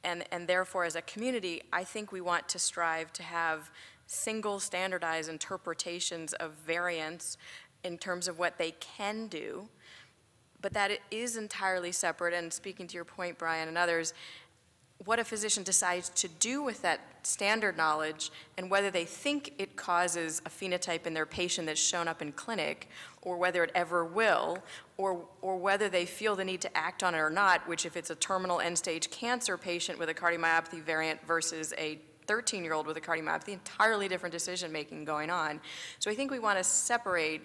And, and therefore, as a community, I think we want to strive to have single standardized interpretations of variants in terms of what they can do, but that is entirely separate, and speaking to your point, Brian, and others, what a physician decides to do with that standard knowledge and whether they think it causes a phenotype in their patient that's shown up in clinic or whether it ever will or, or whether they feel the need to act on it or not, which if it's a terminal end-stage cancer patient with a cardiomyopathy variant versus a 13-year-old with a cardiomyopathy, entirely different decision-making going on. So I think we want to separate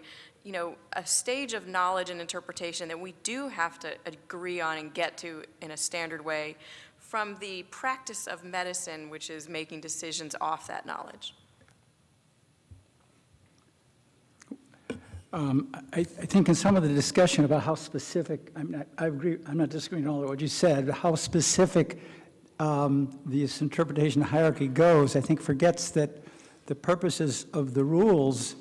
you know, a stage of knowledge and interpretation that we do have to agree on and get to in a standard way from the practice of medicine, which is making decisions off that knowledge. Um, I, I think in some of the discussion about how specific, I'm not, I agree, I'm not disagreeing at all of what you said, how specific um, this interpretation hierarchy goes, I think forgets that the purposes of the rules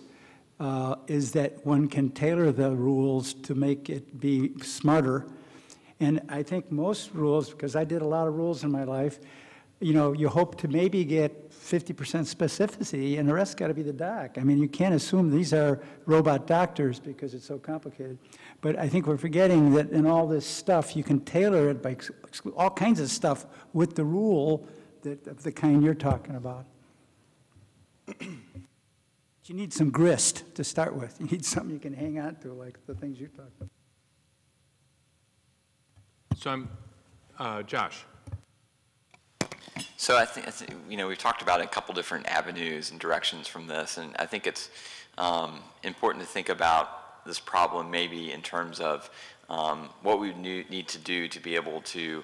uh, is that one can tailor the rules to make it be smarter and I think most rules, because I did a lot of rules in my life, you know, you hope to maybe get 50% specificity, and the rest got to be the doc. I mean, you can't assume these are robot doctors because it's so complicated. But I think we're forgetting that in all this stuff, you can tailor it by all kinds of stuff with the rule that, of the kind you're talking about. You need some grist to start with. You need something you can hang on to, like the things you talked about. So I'm, uh, Josh. So I think, I think, you know, we've talked about a couple different avenues and directions from this, and I think it's um, important to think about this problem maybe in terms of um, what we need to do to be able to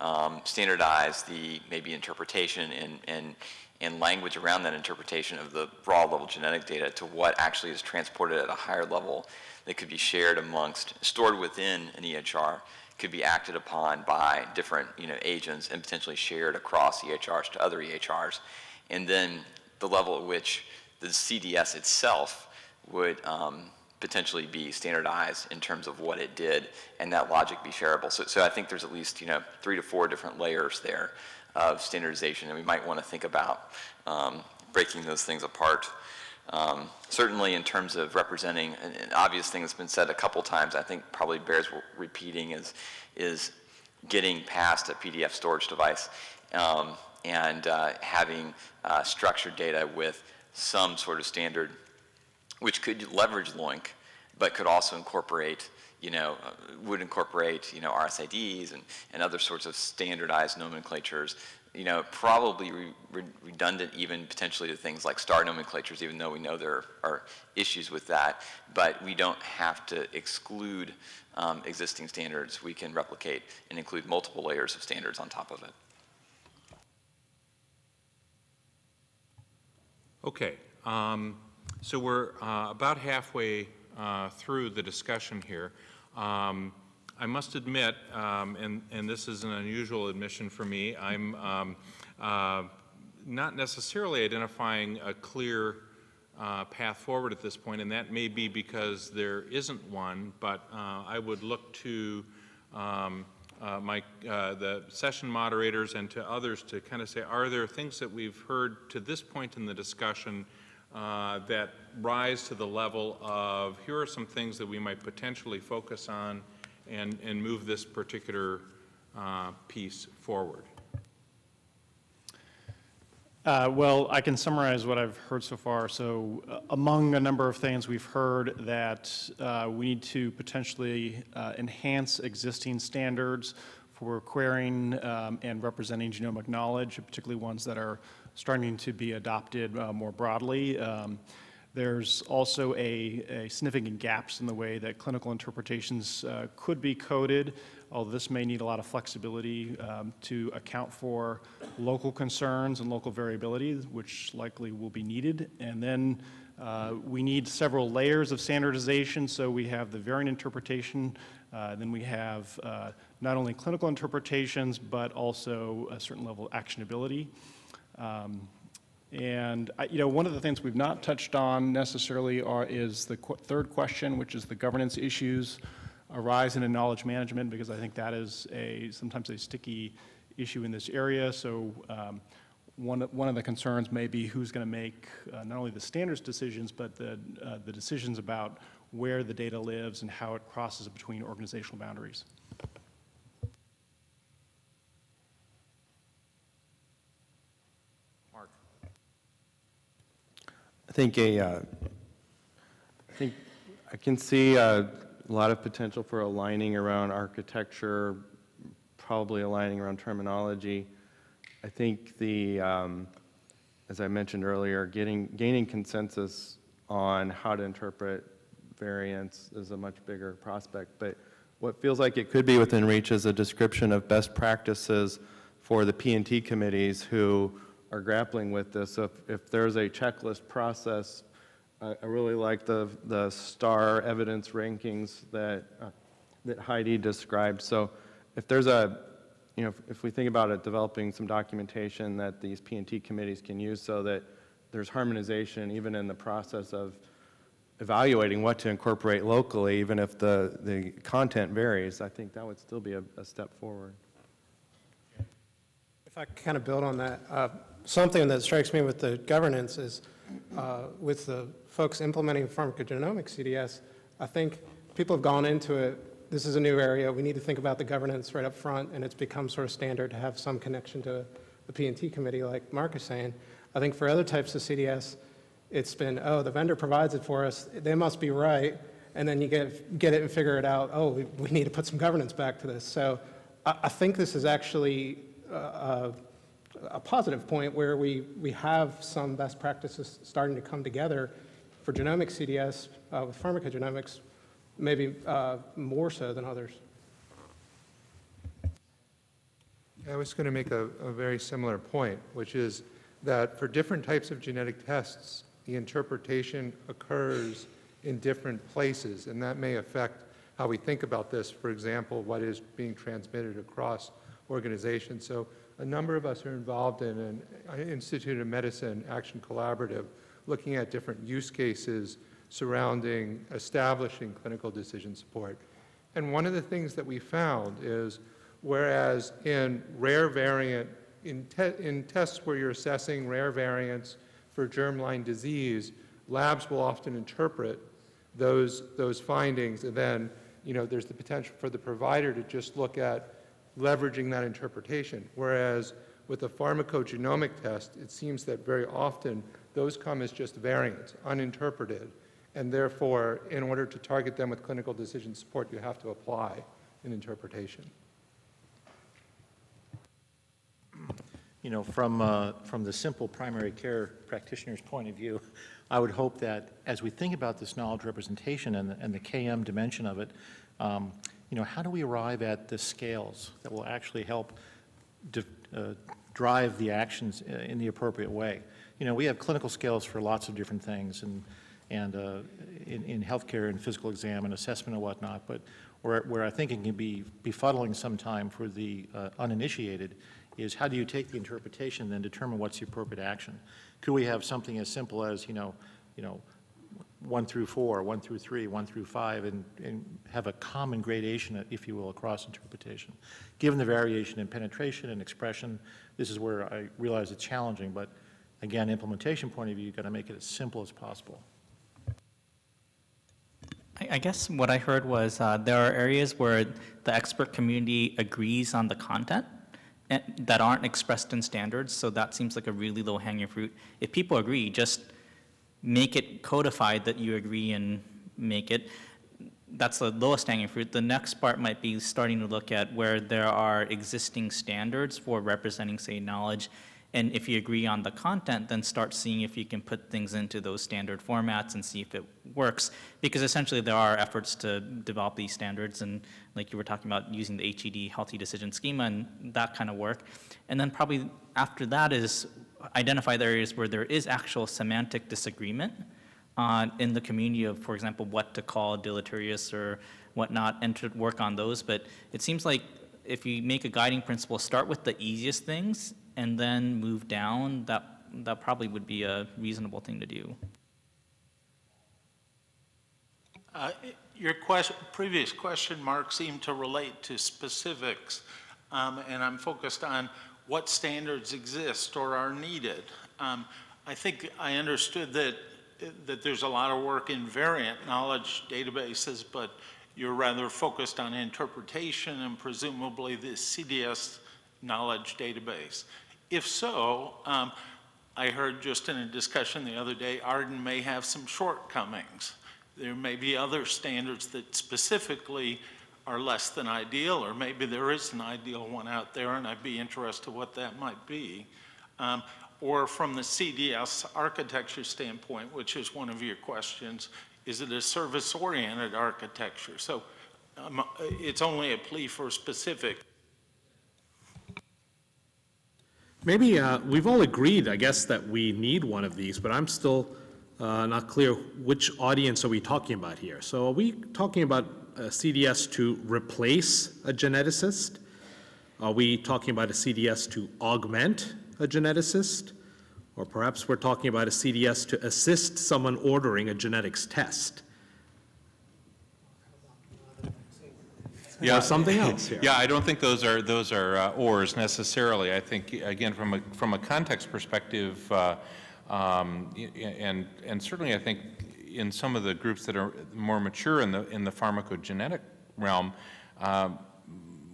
um, standardize the maybe interpretation and, and, and language around that interpretation of the raw level genetic data to what actually is transported at a higher level that could be shared amongst, stored within an EHR could be acted upon by different you know, agents and potentially shared across EHRs to other EHRs. And then the level at which the CDS itself would um, potentially be standardized in terms of what it did and that logic be shareable. So, so I think there's at least you know, three to four different layers there of standardization and we might want to think about um, breaking those things apart. Um, certainly in terms of representing an, an, obvious thing that's been said a couple times, I think probably bears repeating is, is getting past a PDF storage device um, and uh, having uh, structured data with some sort of standard which could leverage LOINC, but could also incorporate, you know, uh, would incorporate, you know, RSIDs and, and other sorts of standardized nomenclatures you know, probably re re redundant even potentially to things like star nomenclatures, even though we know there are issues with that. But we don't have to exclude um, existing standards. We can replicate and include multiple layers of standards on top of it. Okay. Um, so we're uh, about halfway uh, through the discussion here. Um, I must admit, um, and, and this is an unusual admission for me, I'm um, uh, not necessarily identifying a clear uh, path forward at this point, and that may be because there isn't one, but uh, I would look to um, uh, my, uh, the session moderators and to others to kind of say, are there things that we've heard to this point in the discussion uh, that rise to the level of here are some things that we might potentially focus on and, and move this particular uh, piece forward? Uh, Well, I can summarize what I've heard so far. So uh, among a number of things, we've heard that uh, we need to potentially uh, enhance existing standards for querying um, and representing genomic knowledge, particularly ones that are starting to be adopted uh, more broadly. Um, There's also a, a significant gaps in the way that clinical interpretations uh, could be coded, although this may need a lot of flexibility um, to account for local concerns and local variability, which likely will be needed. And then uh, we need several layers of standardization, so we have the variant interpretation, uh, then we have uh, not only clinical interpretations, but also a certain level of actionability. Um, and, I- you know, one of the things we've not touched on necessarily are, is the qu- third question, which is the governance issues arising in knowledge management, because I think that is a, sometimes a sticky issue in this area. So um, one, one of the concerns may be who's going to make uh, not only the standards decisions, but the, uh, the decisions about where the data lives and how it crosses between organizational boundaries. I think a, uh, I think I can see a lot of potential for aligning around architecture, probably aligning around terminology. I think the, um, as I mentioned earlier, getting, gaining consensus on how to interpret variants is a much bigger prospect. But what feels like it could be within reach is a description of best practices for the P&T committees who are grappling with this. If, if there's a checklist process, I, I really like the, the star evidence rankings that, uh, that Heidi described. So if there's a, you know, if, if we think about it, developing some documentation that these P&T committees can use so that there's harmonization even in the process of evaluating what to incorporate locally, even if the, the content varies, I think that would still be a, a step forward. If I kind of build on that, uh, something that strikes me with the governance is uh, with the folks implementing pharmacogenomic CDS, I think people have gone into it, this is a new area, we need to think about the governance right up front, and it's become sort of standard to have some connection to the P&T committee, like Mark is saying. I think for other types of CDS, it's been, oh, the vendor provides it for us, they must be right, and then you get, get it and figure it out, oh, we, we need to put some governance back to this. So I, I think this is actually uh, a, positive point where we, we have some best practices starting to come together for genomic CDS uh, with pharmacogenomics, maybe uh, more so than others. I was going to make a, a very similar point, which is that for different types of genetic tests, the interpretation occurs in different places, and that may affect how we think about this. For example, what is being transmitted across organizations. So a number of us are involved in an uh, Institute of Medicine Action Collaborative looking at different use cases surrounding establishing clinical decision support. And one of the things that we found is whereas in rare variant, in, te in tests where you're assessing rare variants for germline disease, labs will often interpret those, those findings and then you know, there's the potential for the provider to just look at leveraging that interpretation. Whereas with a pharmacogenomic test, it seems that very often those come as just variants, uninterpreted, and therefore, in order to target them with clinical decision support, you have to apply an interpretation. You know, from, uh, from the simple primary care practitioner's point of view, I would hope that as we think about this knowledge representation and the, and the KM dimension of it, um, you know, how do we arrive at the scales that will actually help uh, drive the actions uh, in the appropriate way? You know, we have clinical scales for lots of different things and, and uh, in, in healthcare and physical exam and assessment and whatnot, but where, where I think it can be befuddling sometime for the uh, uninitiated is how do you take the interpretation and then determine what's the appropriate action? Could we have something as simple as, you know, you know, one through four, one through three, one through five, and, and have a common gradation, if you will, across interpretation. Given the variation in penetration and expression, this is where I realize it's challenging, but again, implementation point of view, you've got to make it as simple as possible. I, guess what I heard was uh, there are areas where the expert community agrees on the content, that aren't expressed in standards, so that seems like a really low-hanging fruit. If people agree, just make it codified that you agree and make it. That's the lowest hanging fruit. The next part might be starting to look at where there are existing standards for representing, say, knowledge. And if you agree on the content, then start seeing if you can put things into those standard formats and see if it works. Because essentially there are efforts to develop these standards and like you were talking about using the HED Health eDecisions schema and that kind of work. And then probably after that is identify the areas where there is actual semantic disagreement uh, in the community of, for example, what to call deleterious or whatnot, and to work on those. But it seems like if you make a guiding principle, start with the easiest things and then move down, that, that probably would be a reasonable thing to do. Uh, Your previous question, Mark, seemed to relate to specifics, um, and I'm focused on what standards exist or are needed. Um, I think I understood that, that there's a lot of work in variant knowledge databases, but you're rather focused on interpretation and presumably the CDS knowledge database. If so, um, I heard just in a discussion the other day, Arden may have some shortcomings. There may be other standards that specifically are less than ideal, or maybe there is an ideal one out there, and I'd be interested what that might be. Um, or from the CDS architecture standpoint, which is one of your questions, is it a service-oriented architecture? So um, it's only a plea for specific. Maybe uh, we've all agreed, I guess, that we need one of these, but I'm still uh, not clear which audience are we talking about here. So are we talking about CDS to replace a geneticist? Are we talking about a CDS to augment a geneticist? Or perhaps we're talking about a CDS to assist someone ordering a genetics test? Yeah, something else here? Yeah, I don't think those are those are uh, ors necessarily. I think again from a from a context perspective, uh, um, and and certainly I think in some of the groups that are more mature in the in the pharmacogenetic realm, um,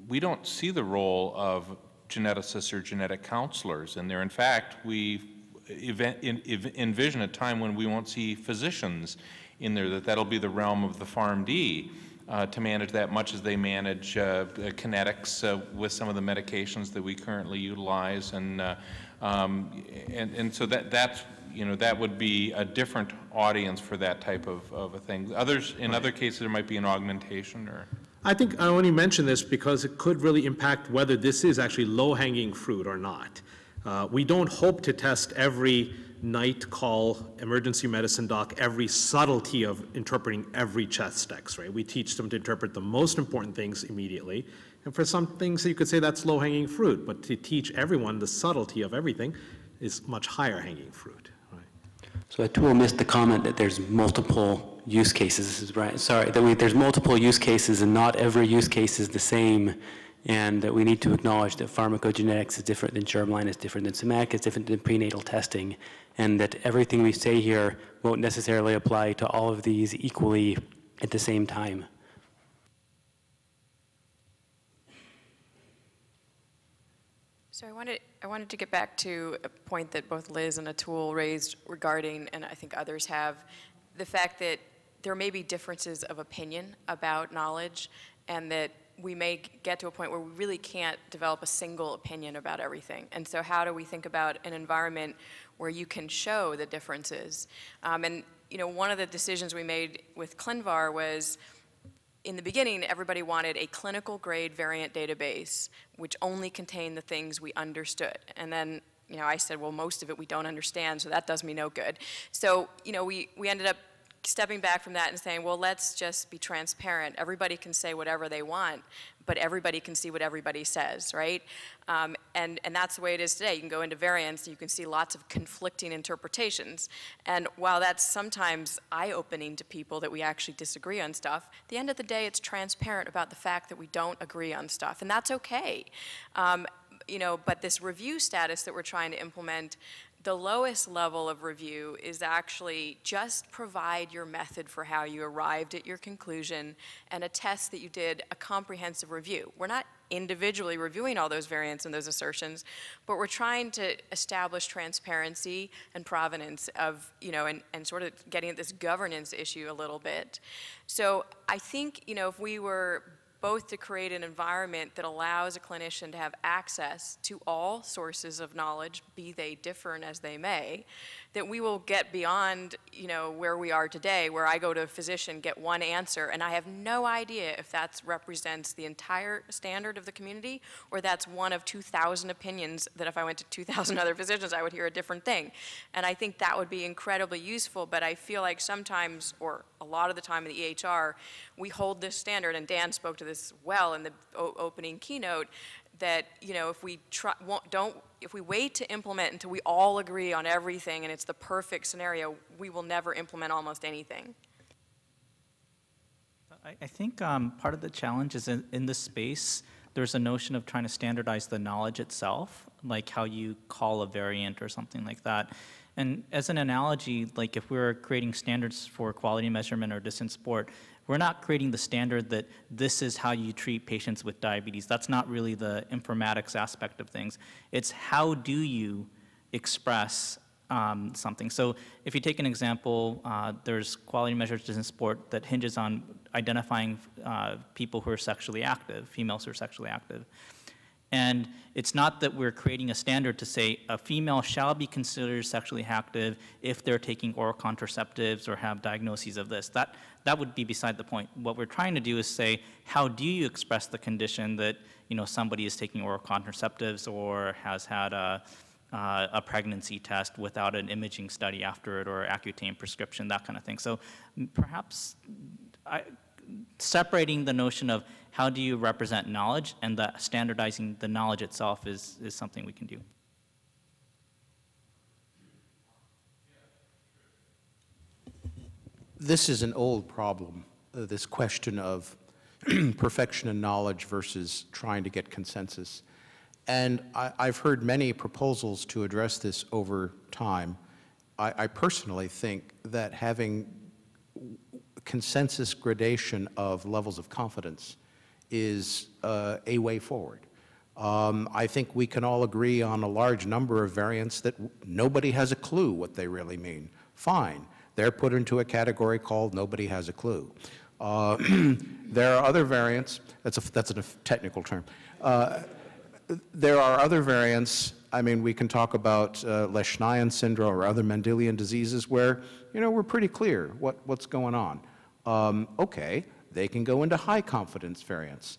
we don't see the role of geneticists or genetic counselors in there. In fact, we event, in, envision a time when we won't see physicians in there, that that'll be the realm of the PharmD uh, to manage that much as they manage uh, kinetics uh, with some of the medications that we currently utilize. And, uh, um, and, and so that, that's, you know, that would be a different audience for that type of, of a thing. Others, in other cases, there might be an augmentation or. I think I only mention this because it could really impact whether this is actually low-hanging fruit or not. Uh, we don't hope to test every night call emergency medicine doc every subtlety of interpreting every chest x-ray. We teach them to interpret the most important things immediately. And for some things, you could say that's low-hanging fruit, but to teach everyone the subtlety of everything is much higher hanging fruit. So Atul missed the comment that there's multiple use cases, right, sorry, that we, there's multiple use cases and not every use case is the same. And that we need to acknowledge that pharmacogenetics is different than germline, is different than somatic, is different than prenatal testing, and that everything we say here won't necessarily apply to all of these equally at the same time. So I wanted, I wanted to get back to a point that both Liz and Atul raised regarding, and I think others have, the fact that there may be differences of opinion about knowledge and that we may get to a point where we really can't develop a single opinion about everything. And so how do we think about an environment where you can show the differences? Um, and you know, one of the decisions we made with ClinVar was, in the beginning, everybody wanted a clinical grade variant database, which only contained the things we understood. And then, you know, I said, well, most of it we don't understand, so that does me no good. So, you know, we, we ended up stepping back from that and saying, well, let's just be transparent. Everybody can say whatever they want, but everybody can see what everybody says, right? Um, and, and that's the way it is today. You can go into variants you can see lots of conflicting interpretations. And while that's sometimes eye-opening to people that we actually disagree on stuff, at the end of the day, it's transparent about the fact that we don't agree on stuff, and that's okay. Um, you know, but this review status that we're trying to implement the lowest level of review is actually just provide your method for how you arrived at your conclusion and attest that you did a comprehensive review. We're not individually reviewing all those variants and those assertions, but we're trying to establish transparency and provenance of, you know, and, and sort of getting at this governance issue a little bit. So I think, you know, if we were both to create an environment that allows a clinician to have access to all sources of knowledge, be they different as they may, that we will get beyond, you know, where we are today, where I go to a physician, get one answer, and I have no idea if that represents the entire standard of the community, or that's one of 2,000 opinions that if I went to 2,000 other physicians, I would hear a different thing. And I think that would be incredibly useful, but I feel like sometimes, or a lot of the time in the EHR, we hold this standard, and Dan spoke to this well in the opening keynote, that, you know, if we try, don't, if we wait to implement until we all agree on everything and it's the perfect scenario, we will never implement almost anything. I, I think um, part of the challenge is in, in this space, there's a notion of trying to standardize the knowledge itself, like how you call a variant or something like that. And as an analogy, like if we are creating standards for quality measurement or decision support, we're not creating the standard that this is how you treat patients with diabetes. That's not really the informatics aspect of things. It's how do you express um, something. So if you take an example, uh, there's quality measures in sport that hinges on identifying uh, people who are sexually active, females who are sexually active. And it's not that we're creating a standard to say a female shall be considered sexually active if they're taking oral contraceptives or have diagnoses of this. That, that would be beside the point. What we're trying to do is say, how do you express the condition that you know, somebody is taking oral contraceptives or has had a, uh, a pregnancy test without an imaging study after it or Accutane prescription, that kind of thing. So perhaps I, separating the notion of how do you represent knowledge and the standardizing the knowledge itself is, is something we can do. This is an old problem, uh, this question of (clears throat) perfection and knowledge versus trying to get consensus. And I, have heard many proposals to address this over time. I, I personally think that having consensus gradation of levels of confidence is uh, a way forward. Um, I think we can all agree on a large number of variants that nobody has a clue what they really mean. Fine. They're put into a category called nobody has a clue. Uh, (clears throat) there are other variants, that's a, that's a technical term. Uh, there are other variants, I mean, we can talk about uh, syndrome or other Mendelian diseases where, you know, we're pretty clear what, what's going on um, okay, they can go into high confidence variants.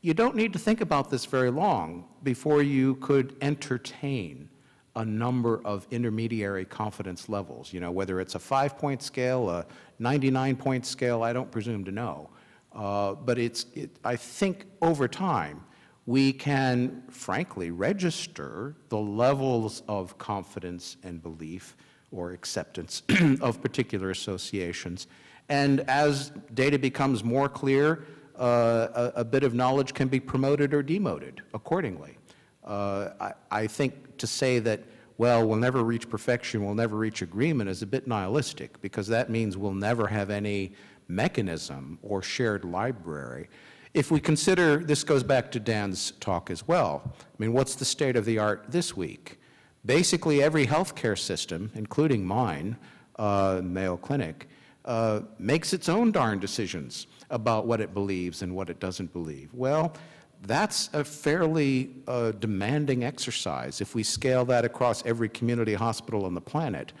You don't need to think about this very long before you could entertain a number of intermediary confidence levels, you know, whether it's a five-point scale, a 99-point scale, I don't presume to know. Uh, but it's, it, I think over time, we can, frankly, register the levels of confidence and belief or acceptance (clears throat) of particular associations and as data becomes more clear, uh, a, a, bit of knowledge can be promoted or demoted accordingly. Uh, I, I, think to say that, well, we'll never reach perfection, we'll never reach agreement is a bit nihilistic because that means we'll never have any mechanism or shared library. If we consider, this goes back to Dan's talk as well, I mean, what's the state of the art this week? Basically every healthcare system, including mine, uh, Mayo Clinic, uh, makes its own darn decisions about what it believes and what it doesn't believe. Well, that's a fairly uh, demanding exercise if we scale that across every community hospital on the planet.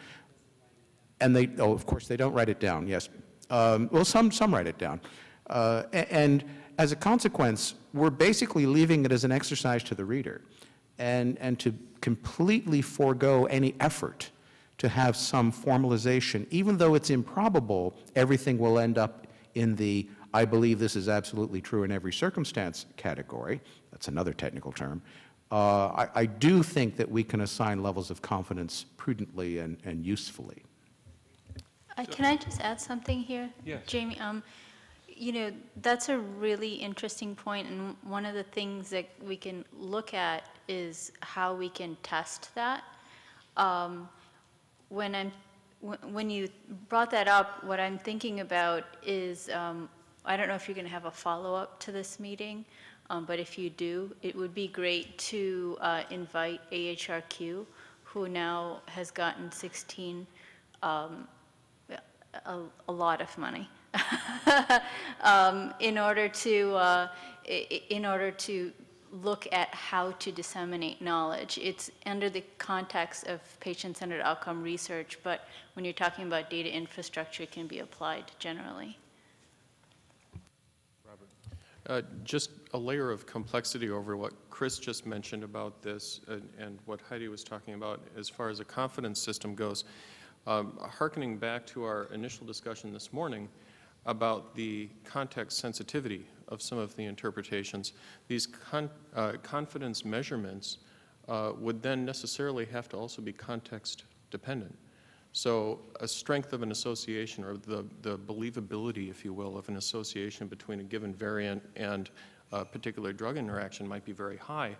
And they, oh, of course, they don't write it down, yes. Um, well, some, some write it down. Uh, and as a consequence, we're basically leaving it as an exercise to the reader and, and to completely forego any effort to have some formalization. Even though it's improbable, everything will end up in the I believe this is absolutely true in every circumstance category. That's another technical term. Uh, I, I, do think that we can assign levels of confidence prudently and, and usefully. Uh, can I just add something here? Yes. Jamie, um, you know, that's a really interesting point, and one of the things that we can look at is how we can test that. Um, when I'm when you brought that up, what I'm thinking about is, um, I don't know if you're going to have a follow-up to this meeting, Um, But if you do, it would be great to uh, invite AHRQ, who now has gotten 16, um, a a lot of money, (laughs) um, in order to, uh, in order to look at how to disseminate knowledge. It's under the context of patient-centered outcome research, but when you're talking about data infrastructure, it can be applied generally. Uh, Just a layer of complexity over what Chris just mentioned about this and, and what Heidi was talking about as far as a confidence system goes. Um, Hearkening back to our initial discussion this morning about the context sensitivity of some of the interpretations, these con uh, confidence measurements uh, would then necessarily have to also be context dependent. So a strength of an association or the, the believability, if you will, of an association between a given variant and a particular drug interaction might be very high,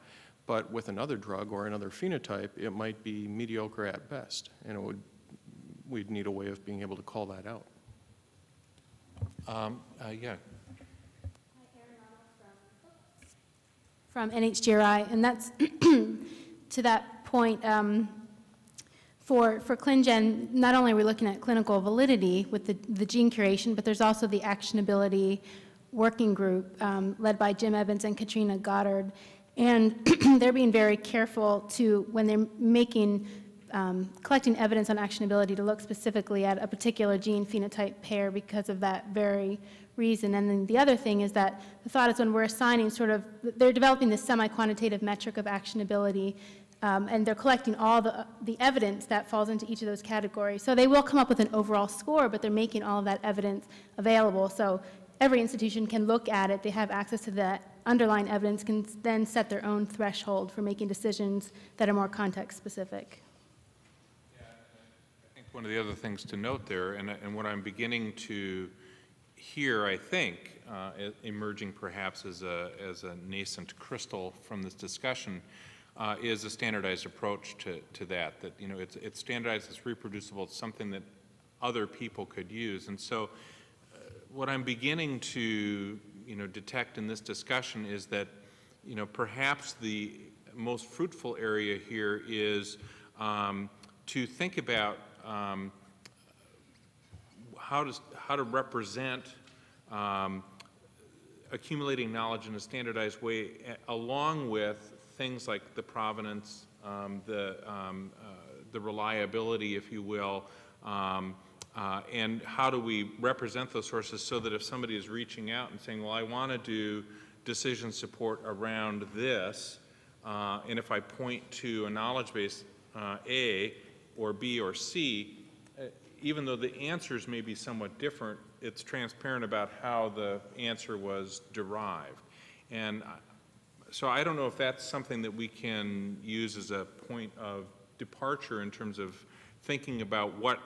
but with another drug or another phenotype, it might be mediocre at best, and it would, we'd need a way of being able to call that out. Um, uh, Yeah, from NHGRI, and that's (clears throat) to that point, um, for, for ClinGen, not only are we looking at clinical validity with the, the gene curation, but there's also the actionability working group um, led by Jim Evans and Katrina Goddard. And (clears throat) they're being very careful to, when they're making, um, collecting evidence on actionability, to look specifically at a particular gene phenotype pair because of that very reason. And then the other thing is that the thought is when we're assigning sort of, they're developing this semi-quantitative metric of actionability, um, and they're collecting all the, the evidence that falls into each of those categories. So they will come up with an overall score, but they're making all of that evidence available. So every institution can look at it, they have access to that underlying evidence, can then set their own threshold for making decisions that are more context-specific. I think one of the other things to note there, and, and what I'm beginning to hear, I think, uh, emerging perhaps as a, as a nascent crystal from this discussion, uh, is a standardized approach to, to that, that, you know, it's, it's standardized, it's reproducible, it's something that other people could use. And so uh, what I'm beginning to, you know, detect in this discussion is that, you know, perhaps the most fruitful area here is um, to think about um, how to, how to represent um, accumulating knowledge in a standardized way, along with things like the provenance, um, the, um, uh, the reliability, if you will, um, uh, and how do we represent those sources so that if somebody is reaching out and saying, well, I want to do decision support around this, uh, and if I point to a knowledge base uh, A or B or C, even though the answers may be somewhat different, it's transparent about how the answer was derived. And so I don't know if that's something that we can use as a point of departure in terms of thinking about what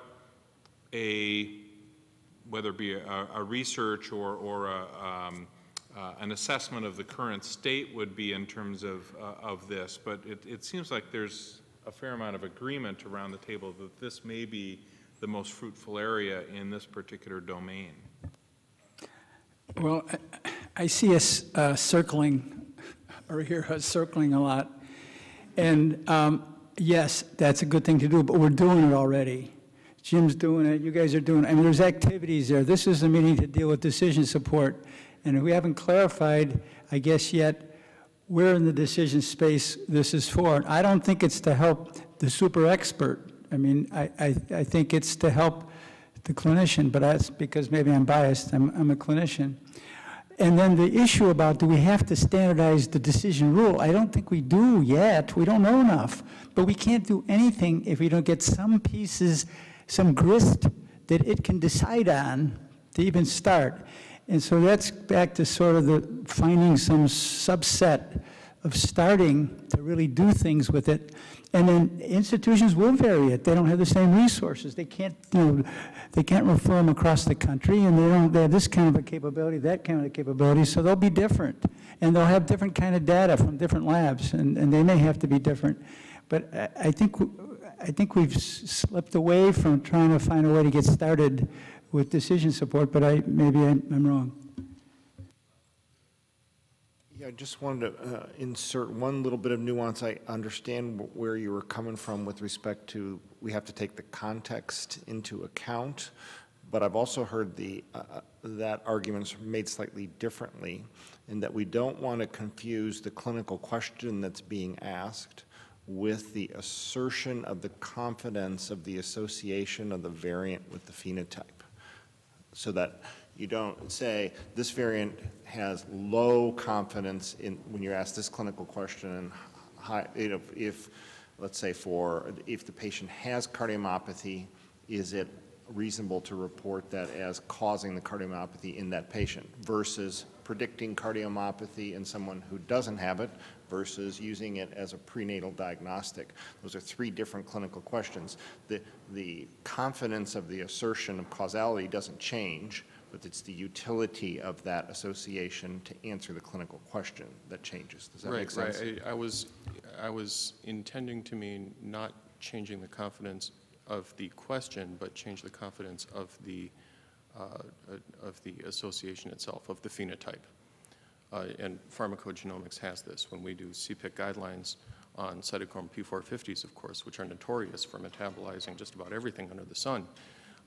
a, whether it be a, a research or, or a, um, uh, an assessment of the current state would be in terms of, uh, of this. But it, it seems like there's a fair amount of agreement around the table that this may be the most fruitful area in this particular domain. Well, I- see us uh, circling, or hear us circling a lot. And um, yes, that's a good thing to do, but we're doing it already. Jim's doing it, you guys are doing it. I mean, there's activities there. This is a meeting to deal with decision support. And we haven't clarified, I guess, yet, where in the decision space this is for. I don't think it's to help the super expert. I mean, I, I, I think it's to help the clinician, but that's because maybe I'm biased, I'm, I'm a clinician. And then the issue about do we have to standardize the decision rule? I don't think we do yet. We don't know enough. But we can't do anything if we don't get some pieces, some grist that it can decide on to even start. And so that's back to sort of the finding some subset of starting to really do things with it. And then institutions will vary it. They don't have the same resources. They can't, you know, they can't refer them across the country, and they don't, they have this kind of a capability, that kind of a capability, so they'll be different. And they'll have different kind of data from different labs, and, and they may have to be different. But I, I think, I think we've slipped away from trying to find a way to get started with decision support, but I, maybe I'm I'm wrong. I just wanted to uh, insert one little bit of nuance. I understand where you were coming from with respect to, we have to take the context into account, but I've also heard the, uh, uh, that arguments made slightly differently, in that we don't want to confuse the clinical question that's being asked with the assertion of the confidence of the association of the variant with the phenotype so that you don't say this variant has low confidence in when you're asked this clinical question and high, you know, if, let's say for, if the patient has cardiomyopathy, is it reasonable to report that as causing the cardiomyopathy in that patient versus predicting cardiomyopathy in someone who doesn't have it versus using it as a prenatal diagnostic. Those are three different clinical questions. The, the confidence of the assertion of causality doesn't change, but it's the utility of that association to answer the clinical question that changes. Does that right, make sense? Right, I I was, I was intending to mean not changing the confidence of the question, but change the confidence of the, uh, uh, of the association itself, of the phenotype. Uh, and pharmacogenomics has this. When we do CPIC guidelines on cytochrome P450s, of course, which are notorious for metabolizing just about everything under the sun,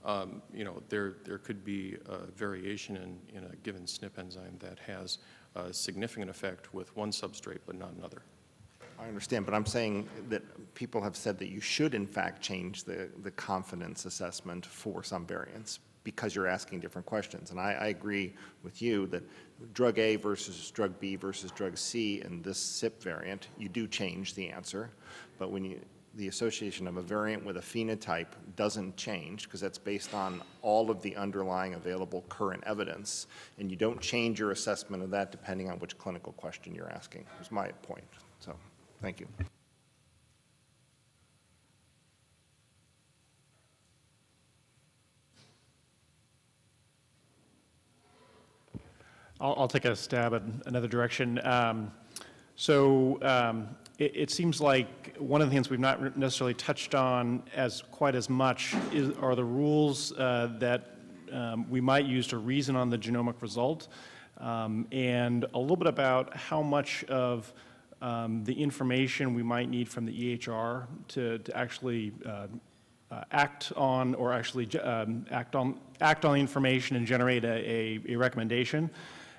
um, you know, there, there could be a variation in, in a given SNP enzyme that has a significant effect with one substrate but not another. I understand, but I'm saying that people have said that you should in fact change the, the confidence assessment for some variants because you're asking different questions. And I, I agree with you that drug A versus drug B versus drug C in this CYP variant, you do change the answer. But when you, the association of a variant with a phenotype doesn't change because that's based on all of the underlying available current evidence. And you don't change your assessment of that depending on which clinical question you're asking, is my point. So, thank you. I'll, I'll take a stab at another direction. Um, so um, it, it, seems like one of the things we've not necessarily touched on as quite as much is, are the rules uh, that um, we might use to reason on the genomic result, um, and a little bit about how much of um, the information we might need from the EHR to, to actually uh, uh, act on or actually um, act on act on the information and generate a, a, a recommendation.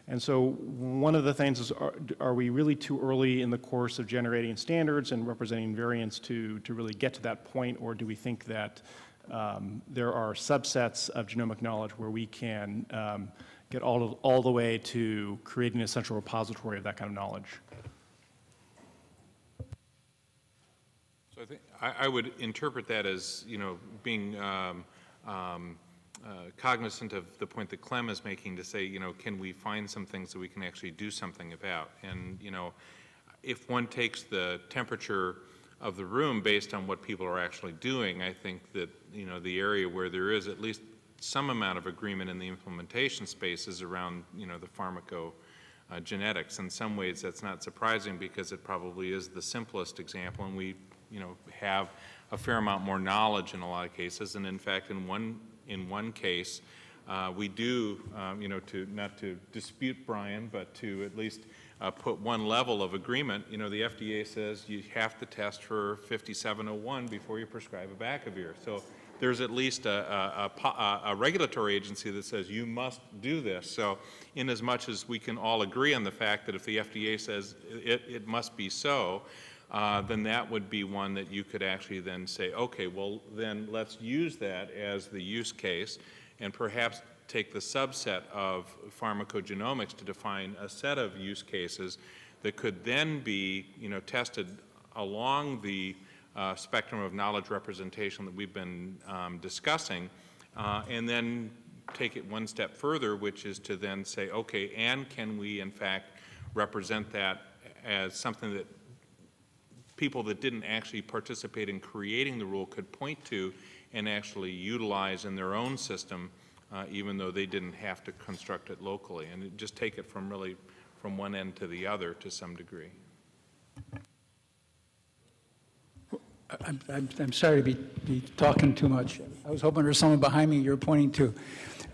And so one of the things is, are, are, we really too early in the course of generating standards and representing variants to, to really get to that point, or do we think that um, there are subsets of genomic knowledge where we can um, get all, of, all the way to creating a central repository of that kind of knowledge? So I think I, I would interpret that as, you know, being um, um uh, cognizant of the point that Clem is making to say, you know, can we find some things that we can actually do something about? And, you know, if one takes the temperature of the room based on what people are actually doing, I think that, you know, the area where there is at least some amount of agreement in the implementation space is around, you know, the pharmaco uh. In some ways, that's not surprising because it probably is the simplest example, and we, you know, have a fair amount more knowledge in a lot of cases. And in fact, in one in one case, uh, we do, um, you know, to not to dispute Brian, but to at least uh, put one level of agreement. You know, the FDA says you have to test for 5701 before you prescribe a Abacavir. So there's at least a, a, a, a, regulatory agency that says you must do this. So in as much as we can all agree on the fact that if the FDA says it, it must be so, uh, then that would be one that you could actually then say, okay, well, then let's use that as the use case and perhaps take the subset of pharmacogenomics to define a set of use cases that could then be, you know, tested along the uh, spectrum of knowledge representation that we've been um, discussing, uh, and then take it one step further, which is to then say, okay, and can we in fact represent that as something that people that didn't actually participate in creating the rule could point to and actually utilize in their own system, uh, even though they didn't have to construct it locally, and just take it from really from one end to the other to some degree. I'm, I'm, I'm sorry to be, be talking too much. I was hoping there was someone behind me you're pointing to.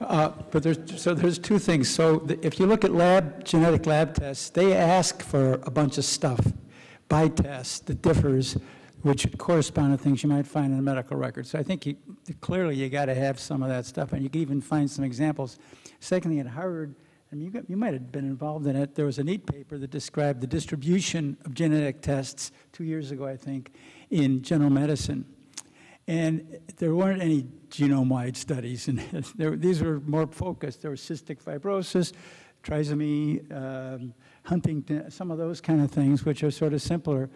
Uh, But there's, so there's two things. So the- if you look at lab, genetic lab tests, they ask for a bunch of stuff by test that differs, which correspond to things you might find in a medical record. So I think you, clearly you got to have some of that stuff, and you can even find some examples. Secondly, at Harvard, I mean, you, got, you might have been involved in it, there was a neat paper that described the distribution of genetic tests two years ago, I think, in general medicine. And there weren't any genome-wide studies, and (laughs) these were more focused. There was cystic fibrosis, trisomy, um, Huntington, some of those kind of things, which are sort of simpler.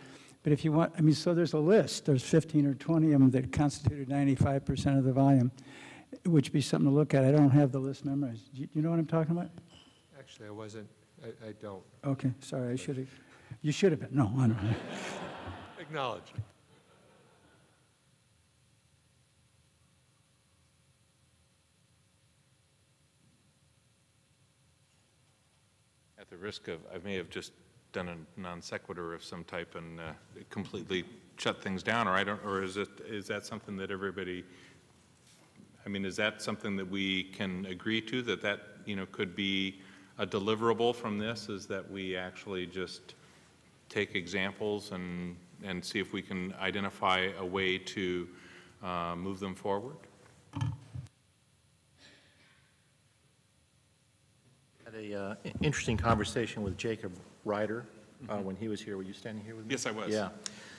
But if you want, I mean, so there's a list. There's 15 or 20 of them that constituted 95% of the volume, which would be something to look at. I don't have the list memorized. Do you, you know what I'm talking about? Actually, I wasn't, I, I don't. Okay, sorry, I should have, you should have been, no, I don't know. (laughs) Acknowledge. The risk of, I may have just done a non sequitur of some type and uh, completely shut things down, or I don't, or is it, is that something that everybody, I mean, is that something that we can agree to, that that, you know, could be a deliverable from this, is that we actually just take examples and, and see if we can identify a way to uh, move them forward? Had a uh, interesting conversation with Jacob Reider uh, when he was here. Were you standing here with me? Yes, I was. Yeah.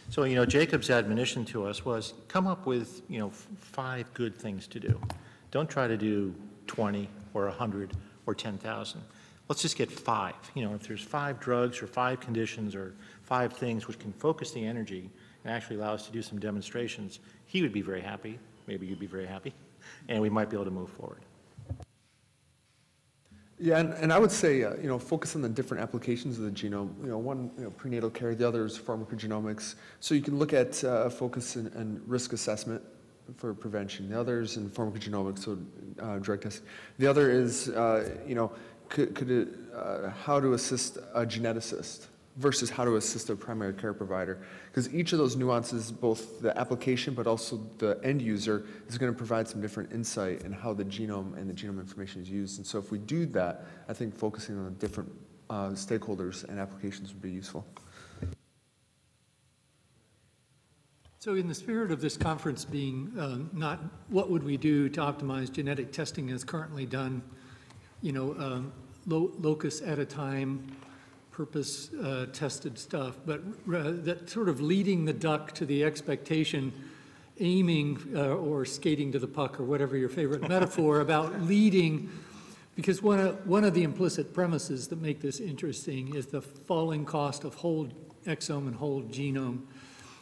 So, you know, Jacob's admonition to us was, come up with, you know, f- five good things to do. Don't try to do 20 or 100 or 10,000. Let's just get five. You know, if there's five drugs or five conditions or five things which can focus the energy and actually allow us to do some demonstrations, he would be very happy. Maybe you'd be very happy. And we might be able to move forward. Yeah, and, and I would say, uh, you know, focus on the different applications of the genome. You know, one, you know, prenatal care, the other is pharmacogenomics. So you can look at uh, focus and, risk assessment for prevention. The other is in pharmacogenomics, so uh, drug testing. The other is, uh, you know, could, could it, uh, how to assist a geneticist versus how to assist a primary care provider. Because each of those nuances, both the application but also the end user, is going to provide some different insight in how the genome and the genome information is used. And so if we do that, I think focusing on different uh, stakeholders and applications would be useful. So in the spirit of this conference being uh, not what would we do to optimize genetic testing as currently done, you know, um, lo- locus at a time, purpose uh, tested stuff, but uh, that sort of leading the duck to the expectation, aiming uh, or skating to the puck or whatever your favorite metaphor (laughs) about leading, because one of, one of the implicit premises that make this interesting is the falling cost of whole exome and whole genome.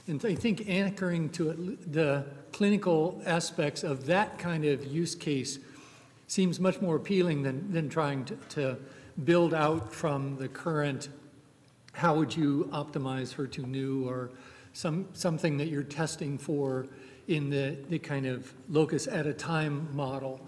And I think anchoring to it, the clinical aspects of that kind of use case seems much more appealing than, than trying to, to build out from the current, how would you optimize HER2/neu or some, something that you're testing for in the, the kind of locus at a time model.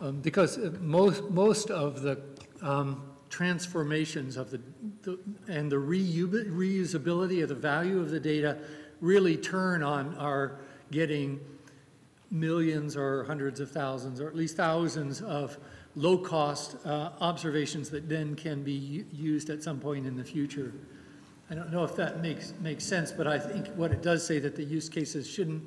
Um, because uh, most, most of the um, transformations of the, the and the reu reusability of the value of the data really turn on our getting millions or hundreds of thousands or at least thousands of low-cost uh, observations that then can be used at some point in the future. I don't know if that makes, makes sense, but I think what it does say that the use cases shouldn't,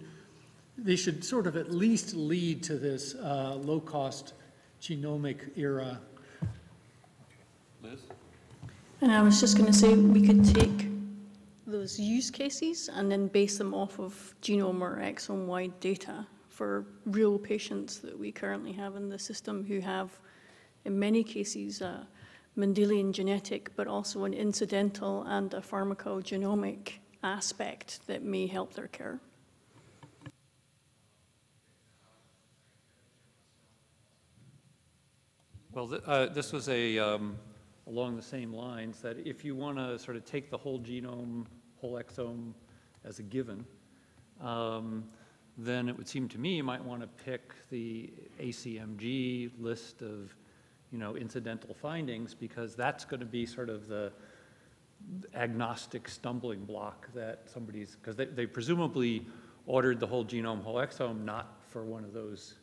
they should sort of at least lead to this uh, low-cost genomic era. Liz? And I was just going to say, we could take those use cases and then base them off of genome or exome-wide data for real patients that we currently have in the system who have, in many cases, a Mendelian genetic, but also an incidental and a pharmacogenomic aspect that may help their care. Well, th- uh, this was a, um, along the same lines, that if you want to sort of take the whole genome, whole exome as a given, um, then it would seem to me you might want to pick the ACMG list of, you know, incidental findings, because that's going to be sort of the agnostic stumbling block that somebody's, because they, they presumably ordered the whole genome, whole exome, not for one of those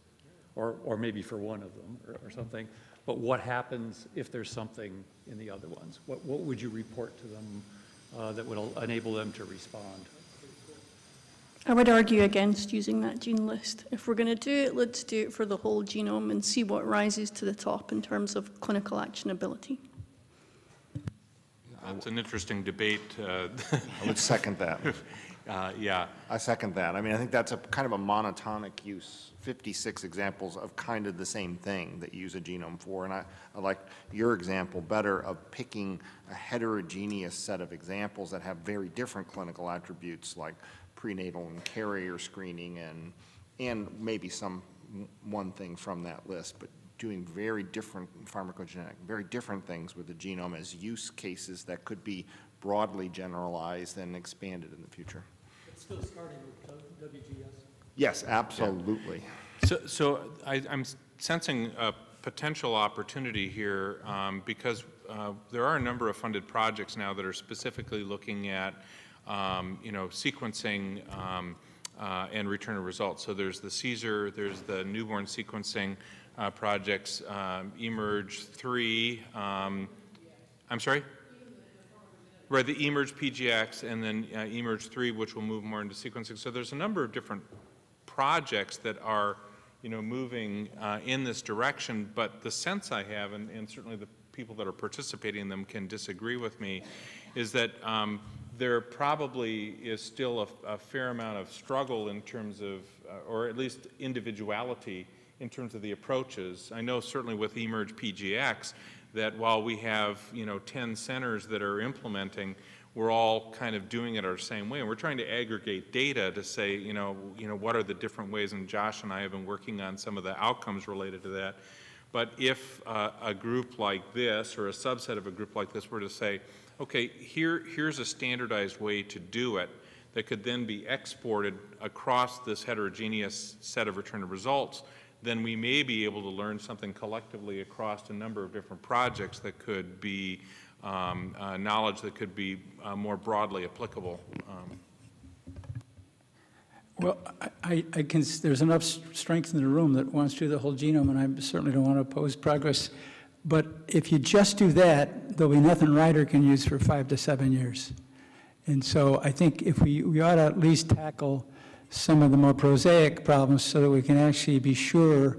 or, or maybe for one of them or, or something. But what happens if there's something in the other ones? What, what would you report to them uh, that would enable them to respond? I would argue against using that gene list. If we're going to do it, let's do it for the whole genome and see what rises to the top in terms of clinical actionability. That's an interesting debate. uh, I would second that. (laughs) Uh, Yeah. I second that. I mean, I think that's a kind of a monotonic use, 56 examples of kind of the same thing that you use a genome for. And I, I like your example better of picking a heterogeneous set of examples that have very different clinical attributes like prenatal and carrier screening and, and maybe some, one thing from that list, but doing very different pharmacogenetic, very different things with the genome as use cases that could be broadly generalized and expanded in the future. Still starting with WGS. Yes, absolutely. So, so I, I'm sensing a potential opportunity here um, because uh, there are a number of funded projects now that are specifically looking at, um, you know, sequencing um, uh, and return of results. So there's the CSER, there's the newborn sequencing uh, projects, um, eMERGE 3. um, I'm sorry? Right, the eMERGE PGX and then uh, eMERGE 3, which will move more into sequencing. So there's a number of different projects that are, you know, moving uh, in this direction, but the sense I have, and, and certainly the people that are participating in them can disagree with me, is that um, there probably is still a, a fair amount of struggle in terms of, uh, or at least individuality in terms of the approaches. I know certainly with eMERGE PGX that while we have, you know, 10 centers that are implementing, we're all kind of doing it our same way. And we're trying to aggregate data to say, you know, you know, what are the different ways, and Josh and I have been working on some of the outcomes related to that. But if uh, a group like this, or a subset of a group like this, were to say, okay, here, here's a standardized way to do it that could then be exported across this heterogeneous set of return of results, then we may be able to learn something collectively across a number of different projects that could be um, uh, knowledge that could be uh, more broadly applicable. Um, Well, I, I can, there's enough strength in the room that wants to do the whole genome, and I certainly don't want to oppose progress. But if you just do that, there'll be nothing Reider can use for five to seven years. And so I think if we, we ought to at least tackle some of the more prosaic problems so that we can actually be sure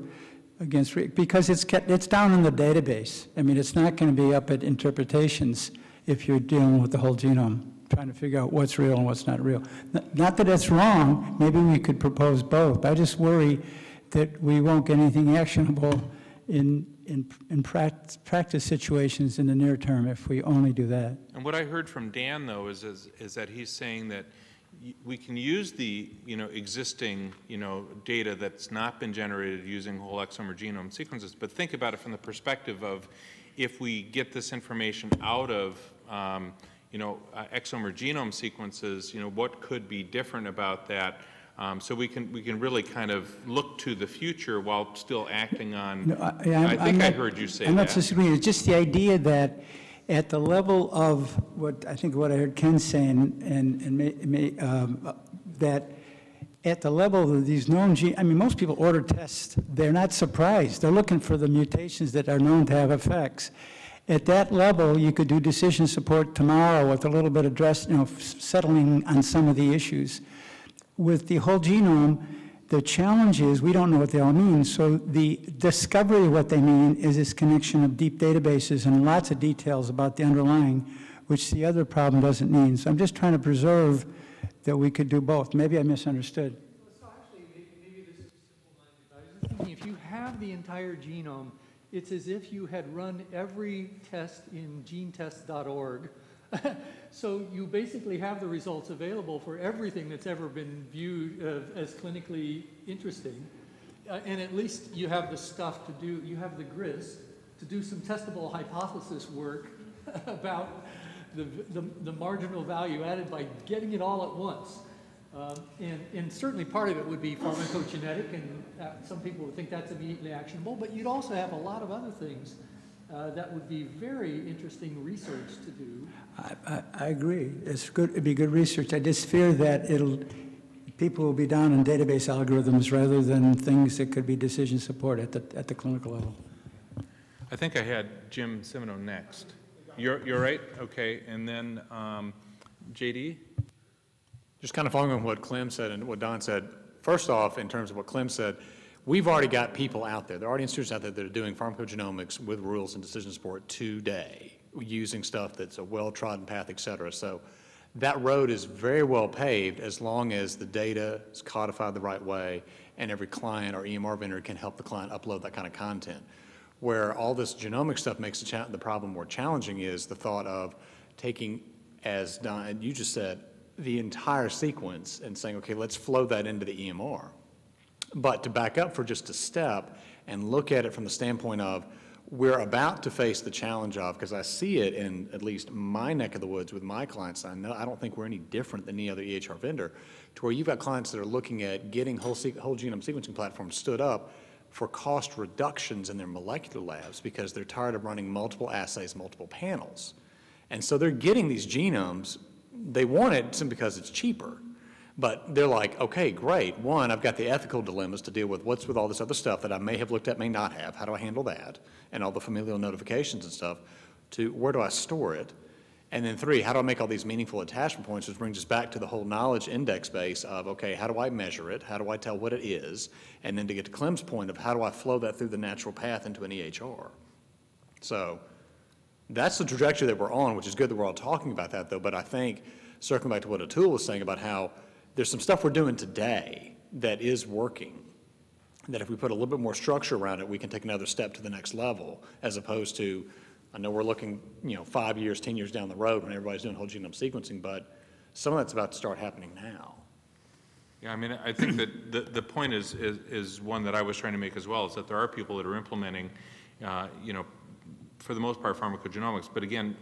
against, because it's, it's down in the database. I mean, it's not going to be up at interpretations if you're dealing with the whole genome, trying to figure out what's real and what's not real. Not that it's wrong, maybe we could propose both. I just worry that we won't get anything actionable in, in, in prac- practice situations in the near term if we only do that. And what I heard from Dan, though, is, is, is that he's saying that we can use the, you know, existing, you know, data that's not been generated using whole exome or genome sequences, but think about it from the perspective of if we get this information out of, um, you know, uh, exome or genome sequences, you know, what could be different about that? Um, so we can, we can really kind of look to the future while still acting on, No, I- I'm- I I'm think I not- heard you say I'm not that. disagreeing, it's just the idea that at the level of what, I think what I heard Ken saying, and, and may, may, um, that at the level of these known gene, I mean, most people order tests, they're not surprised, they're looking for the mutations that are known to have effects. At that level, you could do decision support tomorrow with a little bit of dress, you know, settling on some of the issues. With the whole genome, the challenge is we don't know what they all mean. So the discovery of what they mean is this connection of deep databases and lots of details about the underlying, which the other problem doesn't mean. So I'm just trying to preserve that we could do both. Maybe I misunderstood. So actually, maybe this is simple-minded. if you have the entire genome, it's as if you had run every test in genetest.org. (laughs) so you basically have the results available for everything that's ever been viewed uh, as clinically interesting. Uh, and at least you have the stuff to do, you have the grist to do some testable hypothesis work (laughs) about the, the, the marginal value added by getting it all at once. Um, and, and certainly part of it would be pharmacogenetic, and uh, some people would think that's immediately actionable, but you'd also have a lot of other things uh, that would be very interesting research to do. I, I, I agree. It's good, it'd be good research. I just fear that it'll people will be down in database algorithms rather than things that could be decision support at the, at the clinical level. I think I had Jim Cimino next. You're, you're right? Okay, and then um, JD? Just kind of following on what Clem said and what Don said, first off, in terms of what Clem said, we've already got people out there, there are already institutions out there that are doing pharmacogenomics with rules and decision support today, using stuff that's a well-trodden path, et cetera. So that road is very well paved as long as the data is codified the right way and every client or EMR vendor can help the client upload that kind of content. Where all this genomic stuff makes the, the problem more challenging is the thought of taking, as Don, you just said, the entire sequence and saying, okay, let's flow that into the EMR. But to back up for just a step and look at it from the standpoint of, we're about to face the challenge of, because I see it in at least my neck of the woods with my clients, I know, I don't think we're any different than any other EHR vendor, to where you've got clients that are looking at getting whole, whole genome sequencing platforms stood up for cost reductions in their molecular labs because they're tired of running multiple assays, multiple panels. And so they're getting these genomes, they want it simply because it's cheaper. But they're like, okay, great. One, I've got the ethical dilemmas to deal with. What's with all this other stuff that I may have looked at, may not have? How do I handle that? And all the familial notifications and stuff. To where do I store it? And then three, how do I make all these meaningful attachment points, which brings us back to the whole knowledge index base of, okay, how do I measure it? How do I tell what it is? And then to get to Clem's point of how do I flow that through the natural path into an EHR? So that's the trajectory that we're on, which is good that we're all talking about that though, but I think, circling back to what Atul was saying about how there's some stuff we're doing today that is working, that if we put a little bit more structure around it, we can take another step to the next level, as opposed to, I know we're looking, you know, five years, 10 years down the road when everybody's doing whole genome sequencing, but some of that's about to start happening now. Yeah, I mean, I think that the, the point is, is, is one that I was trying to make as well, is that there are people that are implementing, uh, you know, for the most part pharmacogenomics, but again,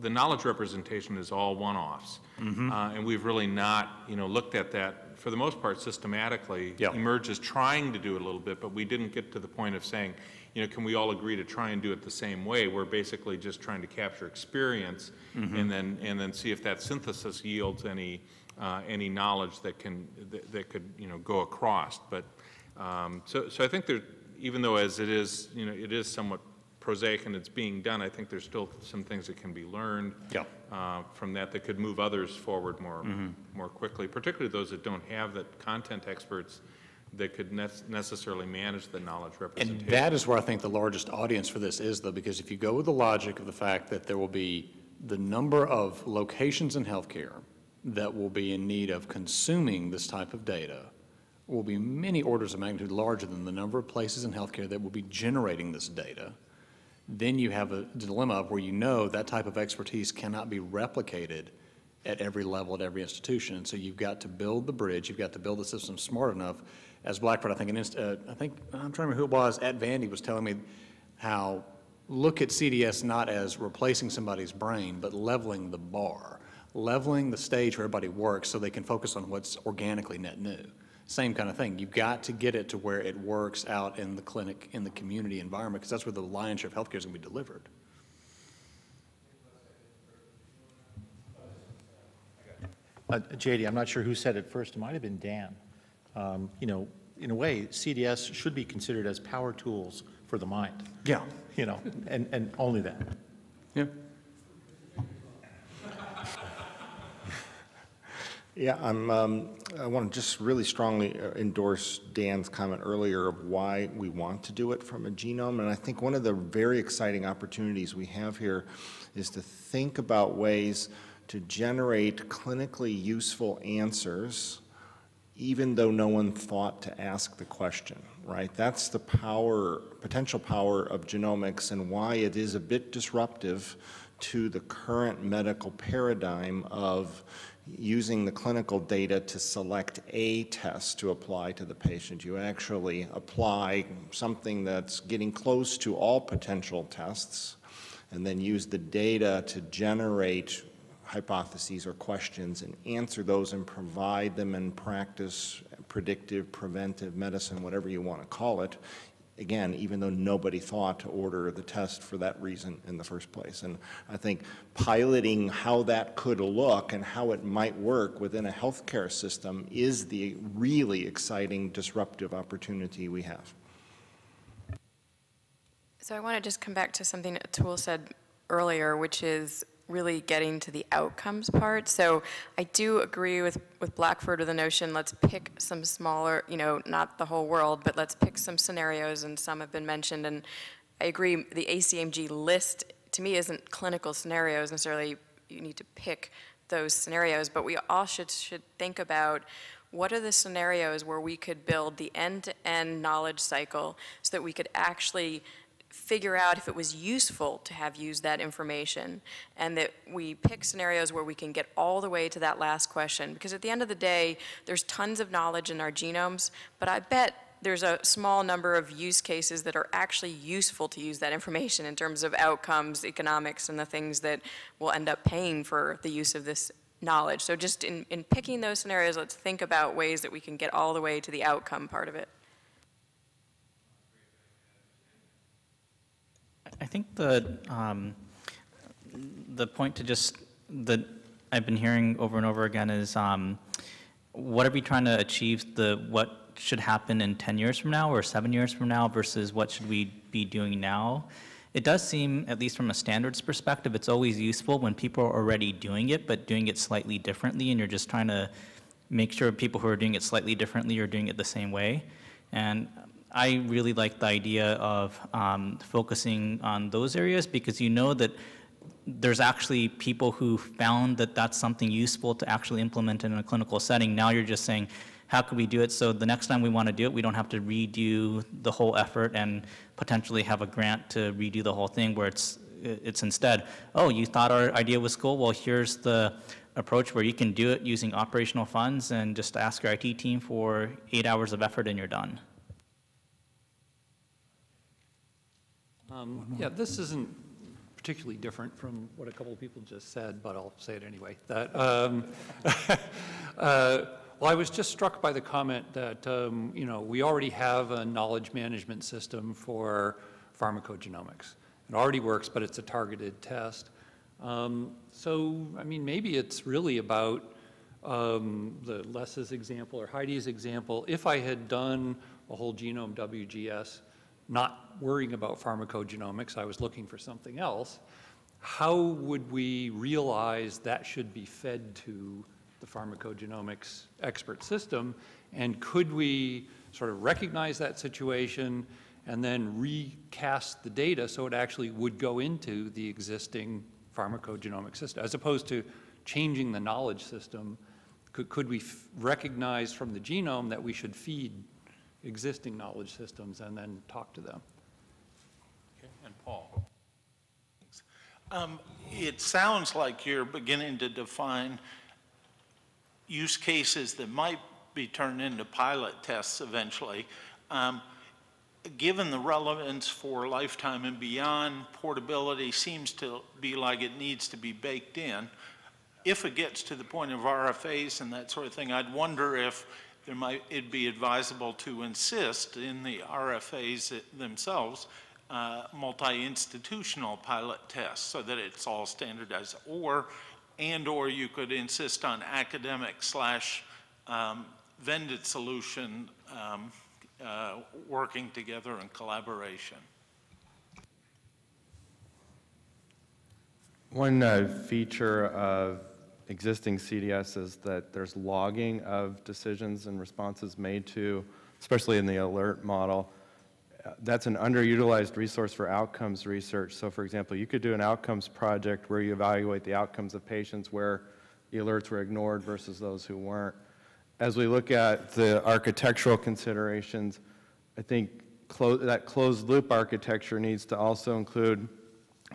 the knowledge representation is all one-offs. Mhm. Uh, and we've really not, you know, looked at that, for the most part, systematically. Yeah. eMERGE is trying to do it a little bit, but we didn't get to the point of saying, you know, can we all agree to try and do it the same way? We're basically just trying to capture experience Mhm. and then, and then see if that synthesis yields any, uh, any knowledge that can, that, that could, you know, go across. But, um, so, so I think there, even though as it is, you know, it is somewhat prosaic and it's being done, I think there's still some things that can be learned Yeah. Uh, from that that could move others forward more, Mhm. more quickly, particularly those that don't have the content experts that could nec- necessarily manage the knowledge representation. And that is where I think the largest audience for this is, though, because if you go with the logic of the fact that there will be the number of locations in healthcare that will be in need of consuming this type of data will be many orders of magnitude larger than the number of places in healthcare that will be generating this data, then you have a dilemma of where you know that type of expertise cannot be replicated at every level, at every institution. And so you've got to build the bridge, you've got to build the system smart enough. As Blackford, I think, uh, I think, I'm trying to remember who it was, at Vandy was telling me how, look at CDS not as replacing somebody's brain, but leveling the bar, leveling the stage where everybody works so they can focus on what's organically net new. Same kind of thing. You've got to get it to where it works out in the clinic, in the community environment, because that's where the lion's share of healthcare is going to be delivered. Uh, JD, I'm not sure who said it first. It might have been Dan. Um, You know, in a way, CDS should be considered as power tools for the mind. Yeah. You know, and, and only that. Yeah. Yeah, I'm, um, I want to just really strongly uh, endorse Dan's comment earlier of why we want to do it from a genome. And I think one of the very exciting opportunities we have here is to think about ways to generate clinically useful answers even though no one thought to ask the question, right? That's the power, potential power of genomics and why it is a bit disruptive to the current medical paradigm of using the clinical data to select a test to apply to the patient. You actually apply something that's getting close to all potential tests and then use the data to generate hypotheses or questions and answer those and provide them in practice, predictive, preventive medicine, whatever you want to call it, again, even though nobody thought to order the test for that reason in the first place. And I think piloting how that could look and how it might work within a healthcare system is the really exciting disruptive opportunity we have. So I want to just come back to something Atul said earlier, which is really getting to the outcomes part. So I do agree with, with Blackford with the notion, let's pick some smaller, you know, not the whole world, but let's pick some scenarios, and some have been mentioned. And I agree, the ACMG list, to me, isn't clinical scenarios necessarily. You need to pick those scenarios, but we all should, should think about what are the scenarios where we could build the end-to-end knowledge cycle so that we could actually figure out if it was useful to have used that information and that we pick scenarios where we can get all the way to that last question. Because at the end of the day, there's tons of knowledge in our genomes, but I bet there's a small number of use cases that are actually useful to use that information in terms of outcomes, economics, and the things that will end up paying for the use of this knowledge. So just in, in picking those scenarios, let's think about ways that we can get all the way to the outcome part of it. Think the, um, the point to just, that I've been hearing over and over again is, um, what are we trying to achieve, the, what should happen in 10 years from now or seven years from now versus what should we be doing now? It does seem, at least from a standards perspective, it's always useful when people are already doing it, but doing it slightly differently, and you're just trying to make sure people who are doing it slightly differently are doing it the same way. And I really like the idea of um, focusing on those areas because you know that there's actually people who found that that's something useful to actually implement in a clinical setting. Now you're just saying, how can we do it so the next time we want to do it, we don't have to redo the whole effort and potentially have a grant to redo the whole thing where it's, it's instead, oh, you thought our idea was cool? Well, here's the approach where you can do it using operational funds and just ask your IT team for eight hours of effort and you're done. Um, Yeah, this isn't particularly different from what a couple of people just said, but I'll say it anyway. That, um, (laughs) uh, well, I was just struck by the comment that, um, you know, we already have a knowledge management system for pharmacogenomics. It already works, but it's a targeted test. Um, so, I mean, maybe it's really about um, the Les's example or Heidi's example. If I had done a whole genome WGS, not worrying about pharmacogenomics, I was looking for something else, how would we realize that should be fed to the pharmacogenomics expert system? And could we sort of recognize that situation and then recast the data so it actually would go into the existing pharmacogenomic system, as opposed to changing the knowledge system? Could, could we recognize from the genome that we should feed existing knowledge systems and then talk to them. Okay, and Paul. Um, it sounds like you're beginning to define use cases that might be turned into pilot tests eventually. Um, given the relevance for lifetime and beyond, portability seems to be like it needs to be baked in. If it gets to the point of RFAs and that sort of thing, I'd wonder if there might it be advisable to insist in the RFAs themselves uh, multi-institutional pilot tests so that it's all standardized or and or you could insist on academic slash um, vended solution um, uh, working together in collaboration. One uh, feature of existing CDS is that there's logging of decisions and responses made to, especially in the alert model. That's an underutilized resource for outcomes research. So for example, you could do an outcomes project where you evaluate the outcomes of patients where the alerts were ignored versus those who weren't. As we look at the architectural considerations, I think clo that closed loop architecture needs to also include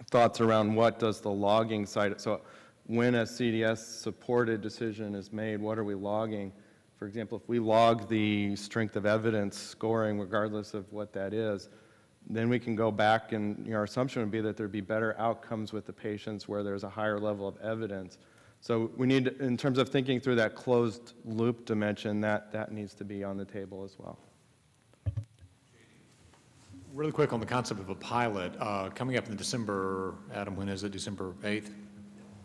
thoughts around what does the logging side, so when a CDS-supported decision is made, what are we logging? For example, if we log the strength of evidence scoring, regardless of what that is, then we can go back and you know, our assumption would be that there'd be better outcomes with the patients where there's a higher level of evidence. So we need, in terms of thinking through that closed loop dimension, that, that needs to be on the table as well. Really quick on the concept of a pilot, uh, coming up in December, Adam, when is it, December 8th,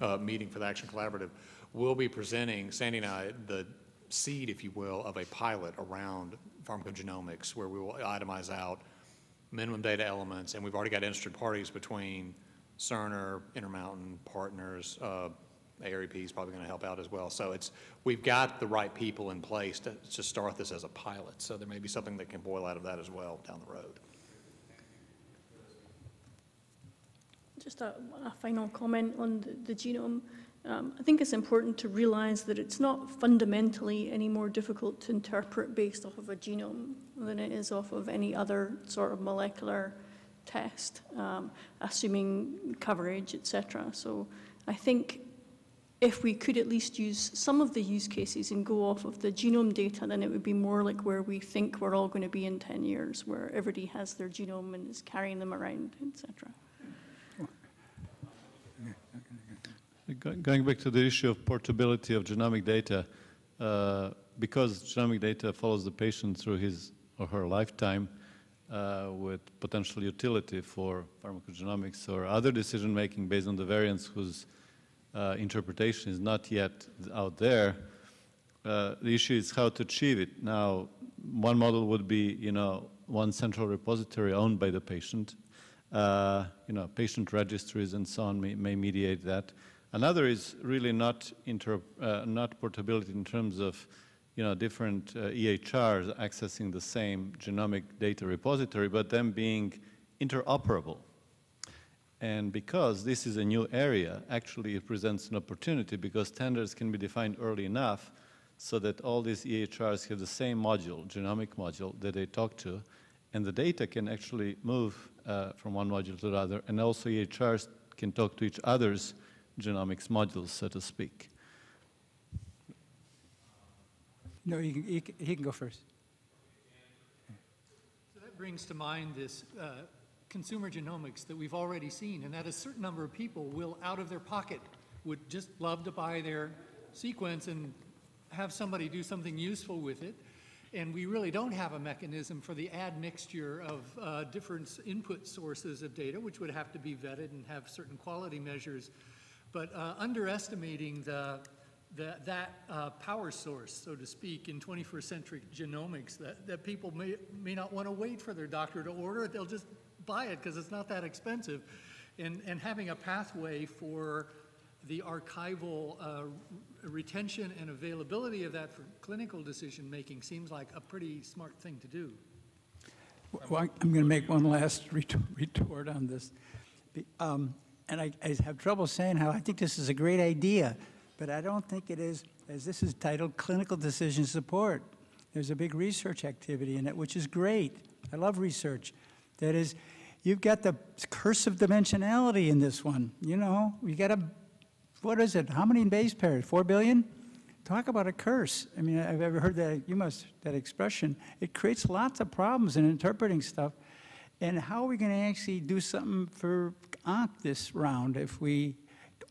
uh, meeting for the Action Collaborative, we'll be presenting, Sandy and I, the seed, if you will, of a pilot around pharmacogenomics, where we will itemize out minimum data elements, and we've already got interested parties between Cerner, Intermountain, partners, uh, is probably going to help out as well. So it's, we've got the right people in place to, to start this as a pilot. So there may be something that can boil out of that as well down the road. Just a, a final comment on the, the genome. Um, I think it's important to realize that it's not fundamentally any more difficult to interpret based off of a genome than it is off of any other sort of molecular test, um, assuming coverage, et cetera. So I think if we could at least use some of the use cases and go off of the genome data, then it would be more like where we think we're all going to be in 10 years, where everybody has their genome and is carrying them around, et cetera. Go- Going back to the issue of portability of genomic data, uh, because genomic data follows the patient through his or her lifetime uh, with potential utility for pharmacogenomics or other decision-making based on the variants whose uh, interpretation is not yet out there, uh, the issue is how to achieve it. Now, one model would be, you know, one central repository owned by the patient. Uh, you know, patient registries and so on may, may mediate that. Another is really not, inter, uh, not portability in terms of you know, different uh, EHRs accessing the same genomic data repository, but them being interoperable. And because this is a new area, actually it presents an opportunity because standards can be defined early enough so that all these EHRs have the same module, genomic module, that they talk to, and the data can actually move uh, from one module to the other, and also EHRs can talk to each other's genomics modules, so to speak. No, he can, he can- he can go first. So that brings to mind this uh, consumer genomics that we've already seen, and that a certain number of people will, out of their pocket, would just love to buy their sequence and have somebody do something useful with it. And we really don't have a mechanism for the admixture of uh, different input sources of data, which would have to be vetted and have certain quality measures. But uh, underestimating the, the, that uh, power source, so to speak, in 21st century genomics, that, that people may, may not want to wait for their doctor to order it, they'll just buy it because it's not that expensive. And, and having a pathway for the archival uh, retention and availability of that for clinical decision-making seems like a pretty smart thing to do. Well, I'm going to make one last (laughs) retort on this. Um, And I I have trouble saying how I think this is a great idea, but I don't think it is, as this is titled, clinical decision support. There's a big research activity in it, which is great. I love research. That is, you've got the curse of dimensionality in this one, you know? You got a, what is it, how many base pairs, 4 billion? Talk about a curse. I mean, I've ever heard that, you must, that expression. It creates lots of problems in interpreting stuff. And how are we going to actually do something for Ankh this round if we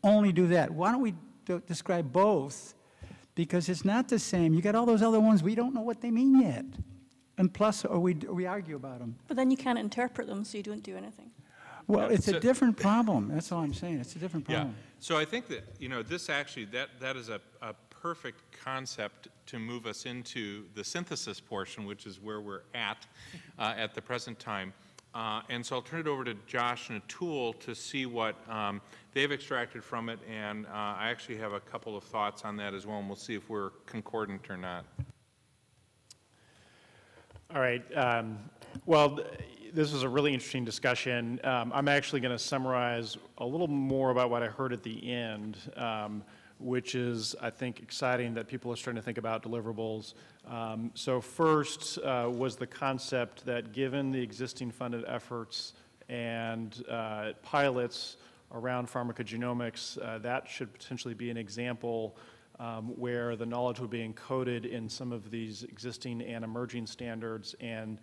only do that? Why don't we do- describe both? Because it's not the same. You got all those other ones, we don't know what they mean yet. And plus, or we, or we argue about them. But then you can't interpret them, so you don't do anything. Well, Yeah, it's a different problem. That's all I'm saying. It's a different problem. Yeah, so I think that, you know, this actually, that, that is a, a perfect concept to move us into the synthesis portion, which is where we're at, uh, at the present time. Uh, and so I'll turn it over to Josh and Atul to see what, um, they've extracted from it, and, uh, I actually have a couple of thoughts on that as well, and we'll see if we're concordant or not. All right. um, Well, th- this was a really interesting discussion. Um, I'm actually going to summarize a little more about what I heard at the end, um, which is, I think, exciting that people are starting to think about deliverables. Um, So first uh, was the concept that given the existing funded efforts and uh, pilots around pharmacogenomics, uh, that should potentially be an example um, where the knowledge would be encoded in some of these existing and emerging standards, and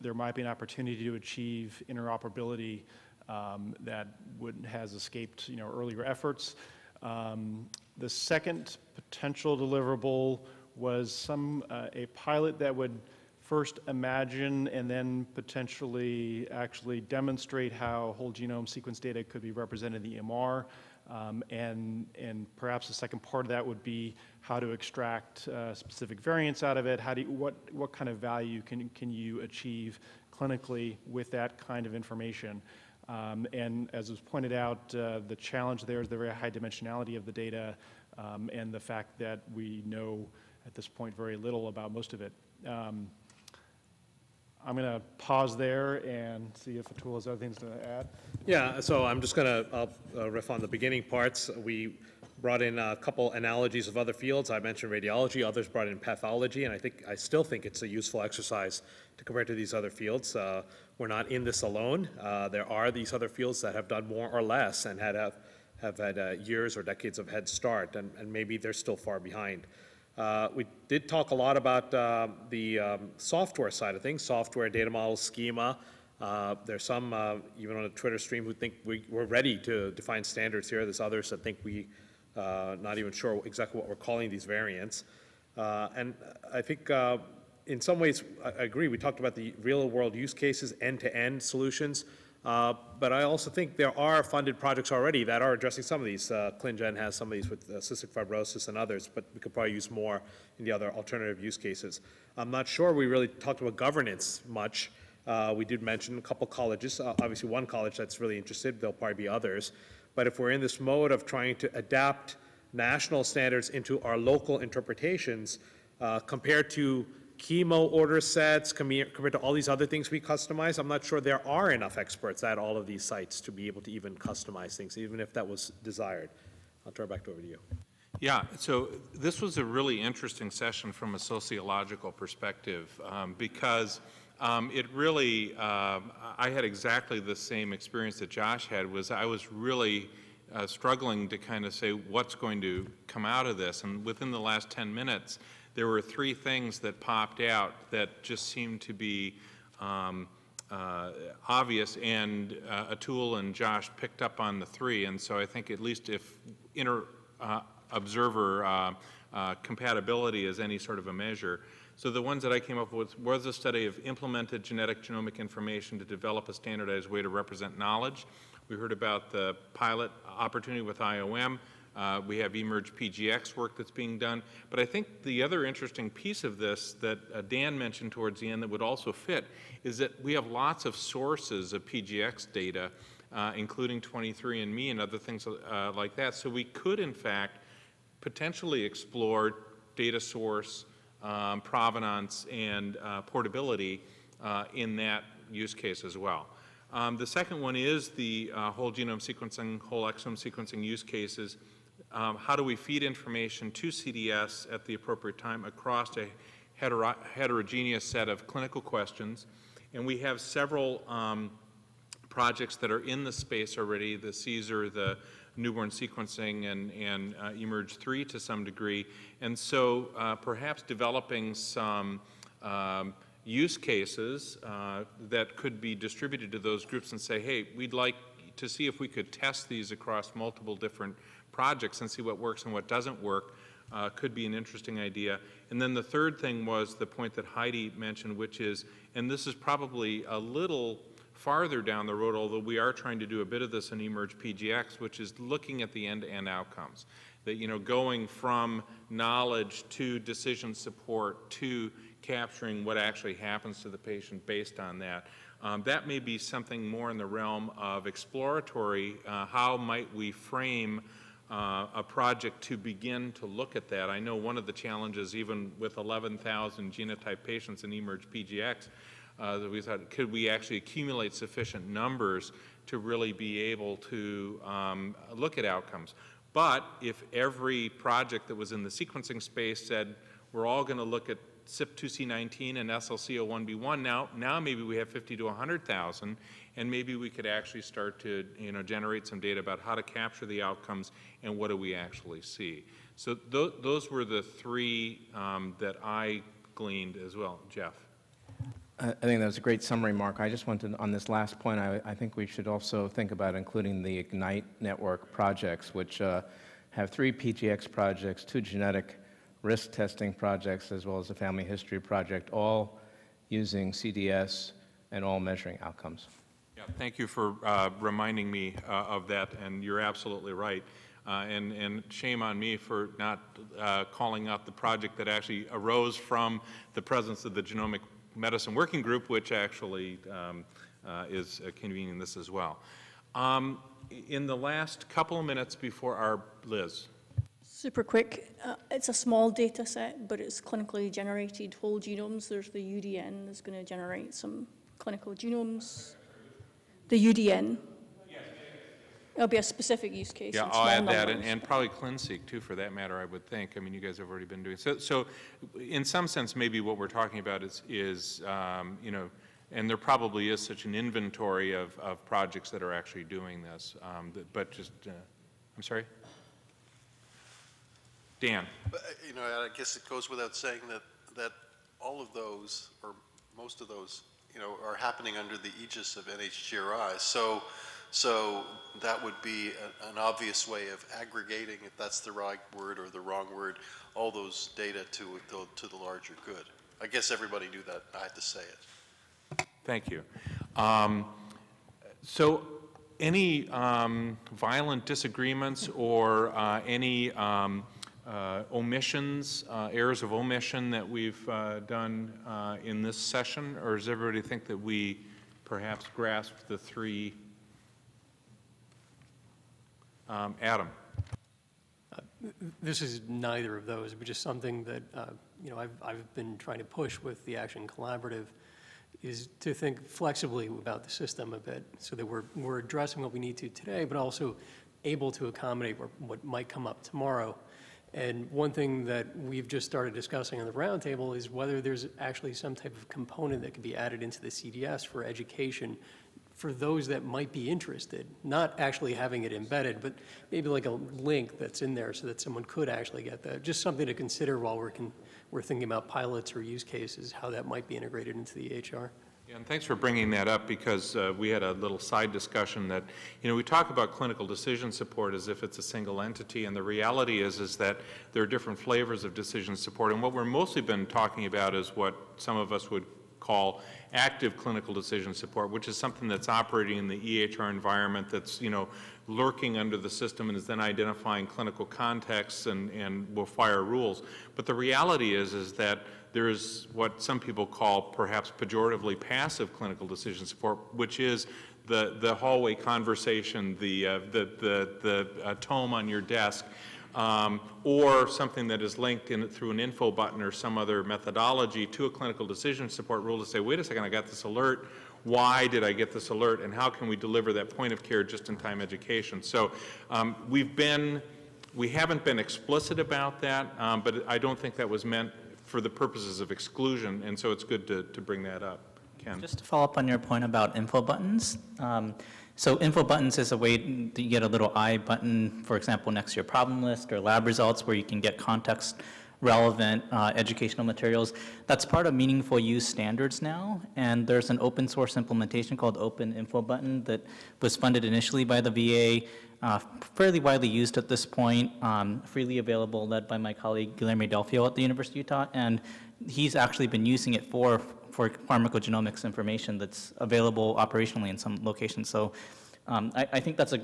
there might be an opportunity to achieve interoperability um, that would, has escaped, you know, earlier efforts. Um, The second potential deliverable was some, uh, a pilot that would first imagine and then potentially actually demonstrate how whole genome sequence data could be represented in the EMR. Um, and, and perhaps the second part of that would be how to extract uh, specific variants out of it. How do you, what, what kind of value can, can you achieve clinically with that kind of information? Um, and as was pointed out, uh, the challenge there is the very high dimensionality of the data um, and the fact that we know at this point very little about most of it. Um, I'm going to pause there and see if Atul has other things to add. Yeah, so I'm just going to uh, riff on the beginning parts. We brought in a couple analogies of other fields. I mentioned radiology, others brought in pathology, and I think I still think it's a useful exercise to compare to these other fields. Uh, we're not in this alone. Uh, there are these other fields that have done more or less and had have, have had uh, years or decades of head start, and, and maybe they're still far behind. Uh, we did talk a lot about uh, the um, software side of things, software, data models, schema. Uh, there's some, uh, even on a Twitter stream, who think we are ready to define standards here. There's others that think we uh, not even sure exactly what we're calling these variants. Uh, and I think in some ways, I, agree. We talked about the real-world use cases, end-to-end -end solutions. Uh, but I also think there are funded projects already that are addressing some of these. Uh, ClinGen has some of these with uh, cystic fibrosis and others, but we could probably use more in the other alternative use cases. I'm not sure we really talked about governance much. Uh, we did mention a couple colleges, uh, obviously one college that's really interested, there'll probably be others. But if we're in this mode of trying to adapt national standards into our local interpretations, uh, compared to chemo order sets compared to all these other things we customize, I'm not sure there are enough experts at all of these sites to be able to even customize things, even if that was desired. I'll turn it back over to you. Yeah, so this was a really interesting session from a sociological perspective um, because um, it really, uh, I had exactly the same experience that Josh had was I was really uh, struggling to kind of say what's going to come out of this and within the last 10 minutes there were three things that popped out that just seemed to be um, uh, obvious, and uh, Atul and Josh picked up on the three, and so I think at least if inter uh, observer uh, uh, compatibility is any sort of a measure. So the ones that I came up with was a study of implemented genetic genomic information to develop a standardized way to represent knowledge. We heard about the pilot opportunity with IOM. Uh, we have eMERGE PGX work that's being done. But I think the other interesting piece of this that uh, Dan mentioned towards the end that would also fit is that we have lots of sources of PGX data, uh, including 23andMe and other things uh, like that. So we could, in fact, potentially explore data source, um, provenance, and uh, portability uh, in that use case as well. Um, the second one is the whole genome sequencing, whole exome sequencing use cases um, how do we feed information to CDS at the appropriate time across a hetero heterogeneous set of clinical questions. And we have several um, projects that are in the space already, the CSER, the newborn sequencing, and, and uh, eMERGE 3 to some degree. And so uh, perhaps developing some um, use cases uh, that could be distributed to those groups and say, hey, we'd like to see if we could test these across multiple different projects and see what works and what doesn't work uh, could be an interesting idea. And then the third thing was the point that Heidi mentioned, which is, and this is probably a little farther down the road, although we are trying to do a bit of this in eMERGE PGX, which is looking at the end-to-end -end outcomes. That, you know, going from knowledge to decision support to capturing what actually happens to the patient based on that. Um, that may be something more in the realm of exploratory, uh, how might we frame uh, a project to begin to look at that. I know one of the challenges, even with 11,000 genotype patients in eMERGE PGX, uh, that we thought, could we actually accumulate sufficient numbers to really be able to um, look at outcomes? But if every project that was in the sequencing space said, we're all going to look at CYP2C19 and SLCO1B1, now, now maybe we have 50 to 100,000, and maybe we could actually start to you know, generate some data about how to capture the outcomes and what do we actually see. So th those were the three um, that I gleaned as well. Jeff? I think that was a great summary, Mark. I just wanted, on this last point, I, I think we should also think about including the IGNITE network projects, which uh, have three PGX projects, two genetic risk testing projects, as well as a family history project, all using CDS and all measuring outcomes. Yeah, thank you for uh, reminding me uh, of that, and you're absolutely right. Uh, and, and shame on me for not uh, calling out the project that actually arose from the presence of the Genomic Medicine Working Group, which actually um, uh, is convening this as well. Um, in the last couple of minutes before our, Liz. Super quick. Uh, it's a small data set, but it's clinically generated whole genomes. There's the UDN that's going to generate some clinical genomes. The UDN. It'll be a specific use case. Yeah, I'll add that, and, and probably ClinSeq too, for that matter, I would think. I mean, you guys have already been doing, so, so in some sense, maybe what we're talking about is, is, um, you know, and there probably is such an inventory of, of projects that are actually doing this, um, but- but just, uh, I'm sorry? Dan? Uh, You know, I guess it goes without saying that, that all of those, or most of those, you know, are happening under the aegis of NHGRI. So, so that would be a- an obvious way of aggregating, if that's the right word or the wrong word, all those data to, to- to the larger good. I guess everybody knew that, I had to say it. Thank you. Um, So any um, violent disagreements or uh, any um, uh, omissions, uh, errors of omission that we've uh, done uh, in this session? Or does everybody think that we perhaps grasped the three? Um, Adam? This is neither of those, but just something that, uh, you know, I've, I've been trying to push with the Action Collaborative is to think flexibly about the system a bit so that we're, we're addressing what we need to today, but also able to accommodate what, what might come up tomorrow. And one thing that we've just started discussing on the roundtable is whether there's actually some type of component that could be added into the CDS for education for those that might be interested, not actually having it embedded, but maybe like a link that's in there so that someone could actually get that. Just something to consider while we're, we're thinking about pilots or use cases, how that might be integrated into the EHR. Yeah, and thanks for bringing that up because uh, we had a little side discussion that, you know, we talk about clinical decision support as if it's a single entity, and the reality is is that there are different flavors of decision support. And what we're mostly been talking about is what some of us would call active clinical decision support, which is something that's operating in the EHR environment that's, you know, lurking under the system and is then identifying clinical contexts and, and will fire rules. But the reality is, is that there is what some people call perhaps pejoratively passive clinical decision support, which is the, the hallway conversation, the, uh, the, the, the uh, tome on your desk, um, or something that is linked in through an info button or some other methodology to a clinical decision support rule to say, wait a second, I got this alert. Why did I get this alert? And how can we deliver that point of care just-in-time education? So um, we've been, we haven't been explicit about that, um, but I don't think that was meant for the purposes of exclusion, and so it's good to, to bring that up. Ken? Just to follow up on your point about info buttons. So info buttons is a way that you get a little I button, for example, next to your problem list or lab results where you can get context relevant uh, educational materials. That's part of meaningful use standards now, and there's an open source implementation called Open Info Button that was funded initially by the VA, uh, fairly widely used at this point, um, freely available, led by my colleague Guilherme Del Fiol at the University of Utah, and he's actually been using it for, for pharmacogenomics information that's available operationally in some locations. So um, I, I think that's a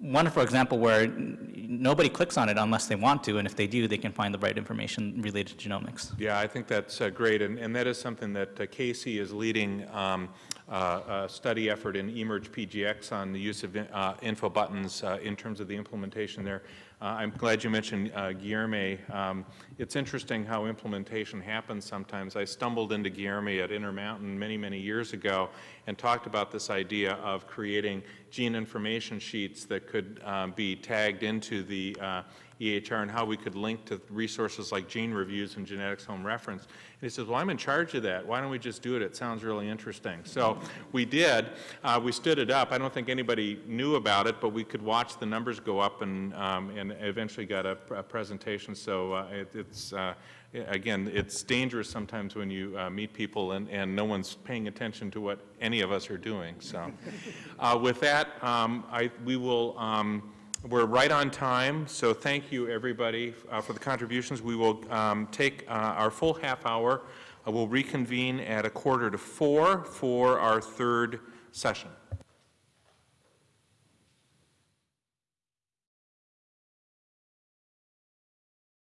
wonderful example where nobody clicks on it unless they want to, and if they do, they can find the right information related to genomics. Yeah, I think that's uh, great, and, and that is something that uh, Casey is leading um, uh, a study effort in eMERGE PGX on the use of uh, info buttons uh, in terms of the implementation there. Uh, I'm glad you mentioned uh, Guilherme. Um, it's interesting how implementation happens sometimes. I stumbled into Guilherme at Intermountain many, many years ago and talked about this idea of creating gene information sheets that could um, be tagged into the uh, EHR and how we could link to resources like gene reviews and genetics home reference. And he says, well, I'm in charge of that. Why don't we just do it? It sounds really interesting. So we did. Uh, we stood it up. I don't think anybody knew about it, but we could watch the numbers go up and, um, and eventually got a, a presentation. So uh, it, it's, uh, again, it's dangerous sometimes when you uh, meet people and, and no one's paying attention to what any of us are doing. So (laughs) uh, with that, um, I, we will, um, we're right on time, so thank you, everybody, uh, for the contributions. We will um, take uh, our full half hour Uh, We'll reconvene at a quarter to four for our third session.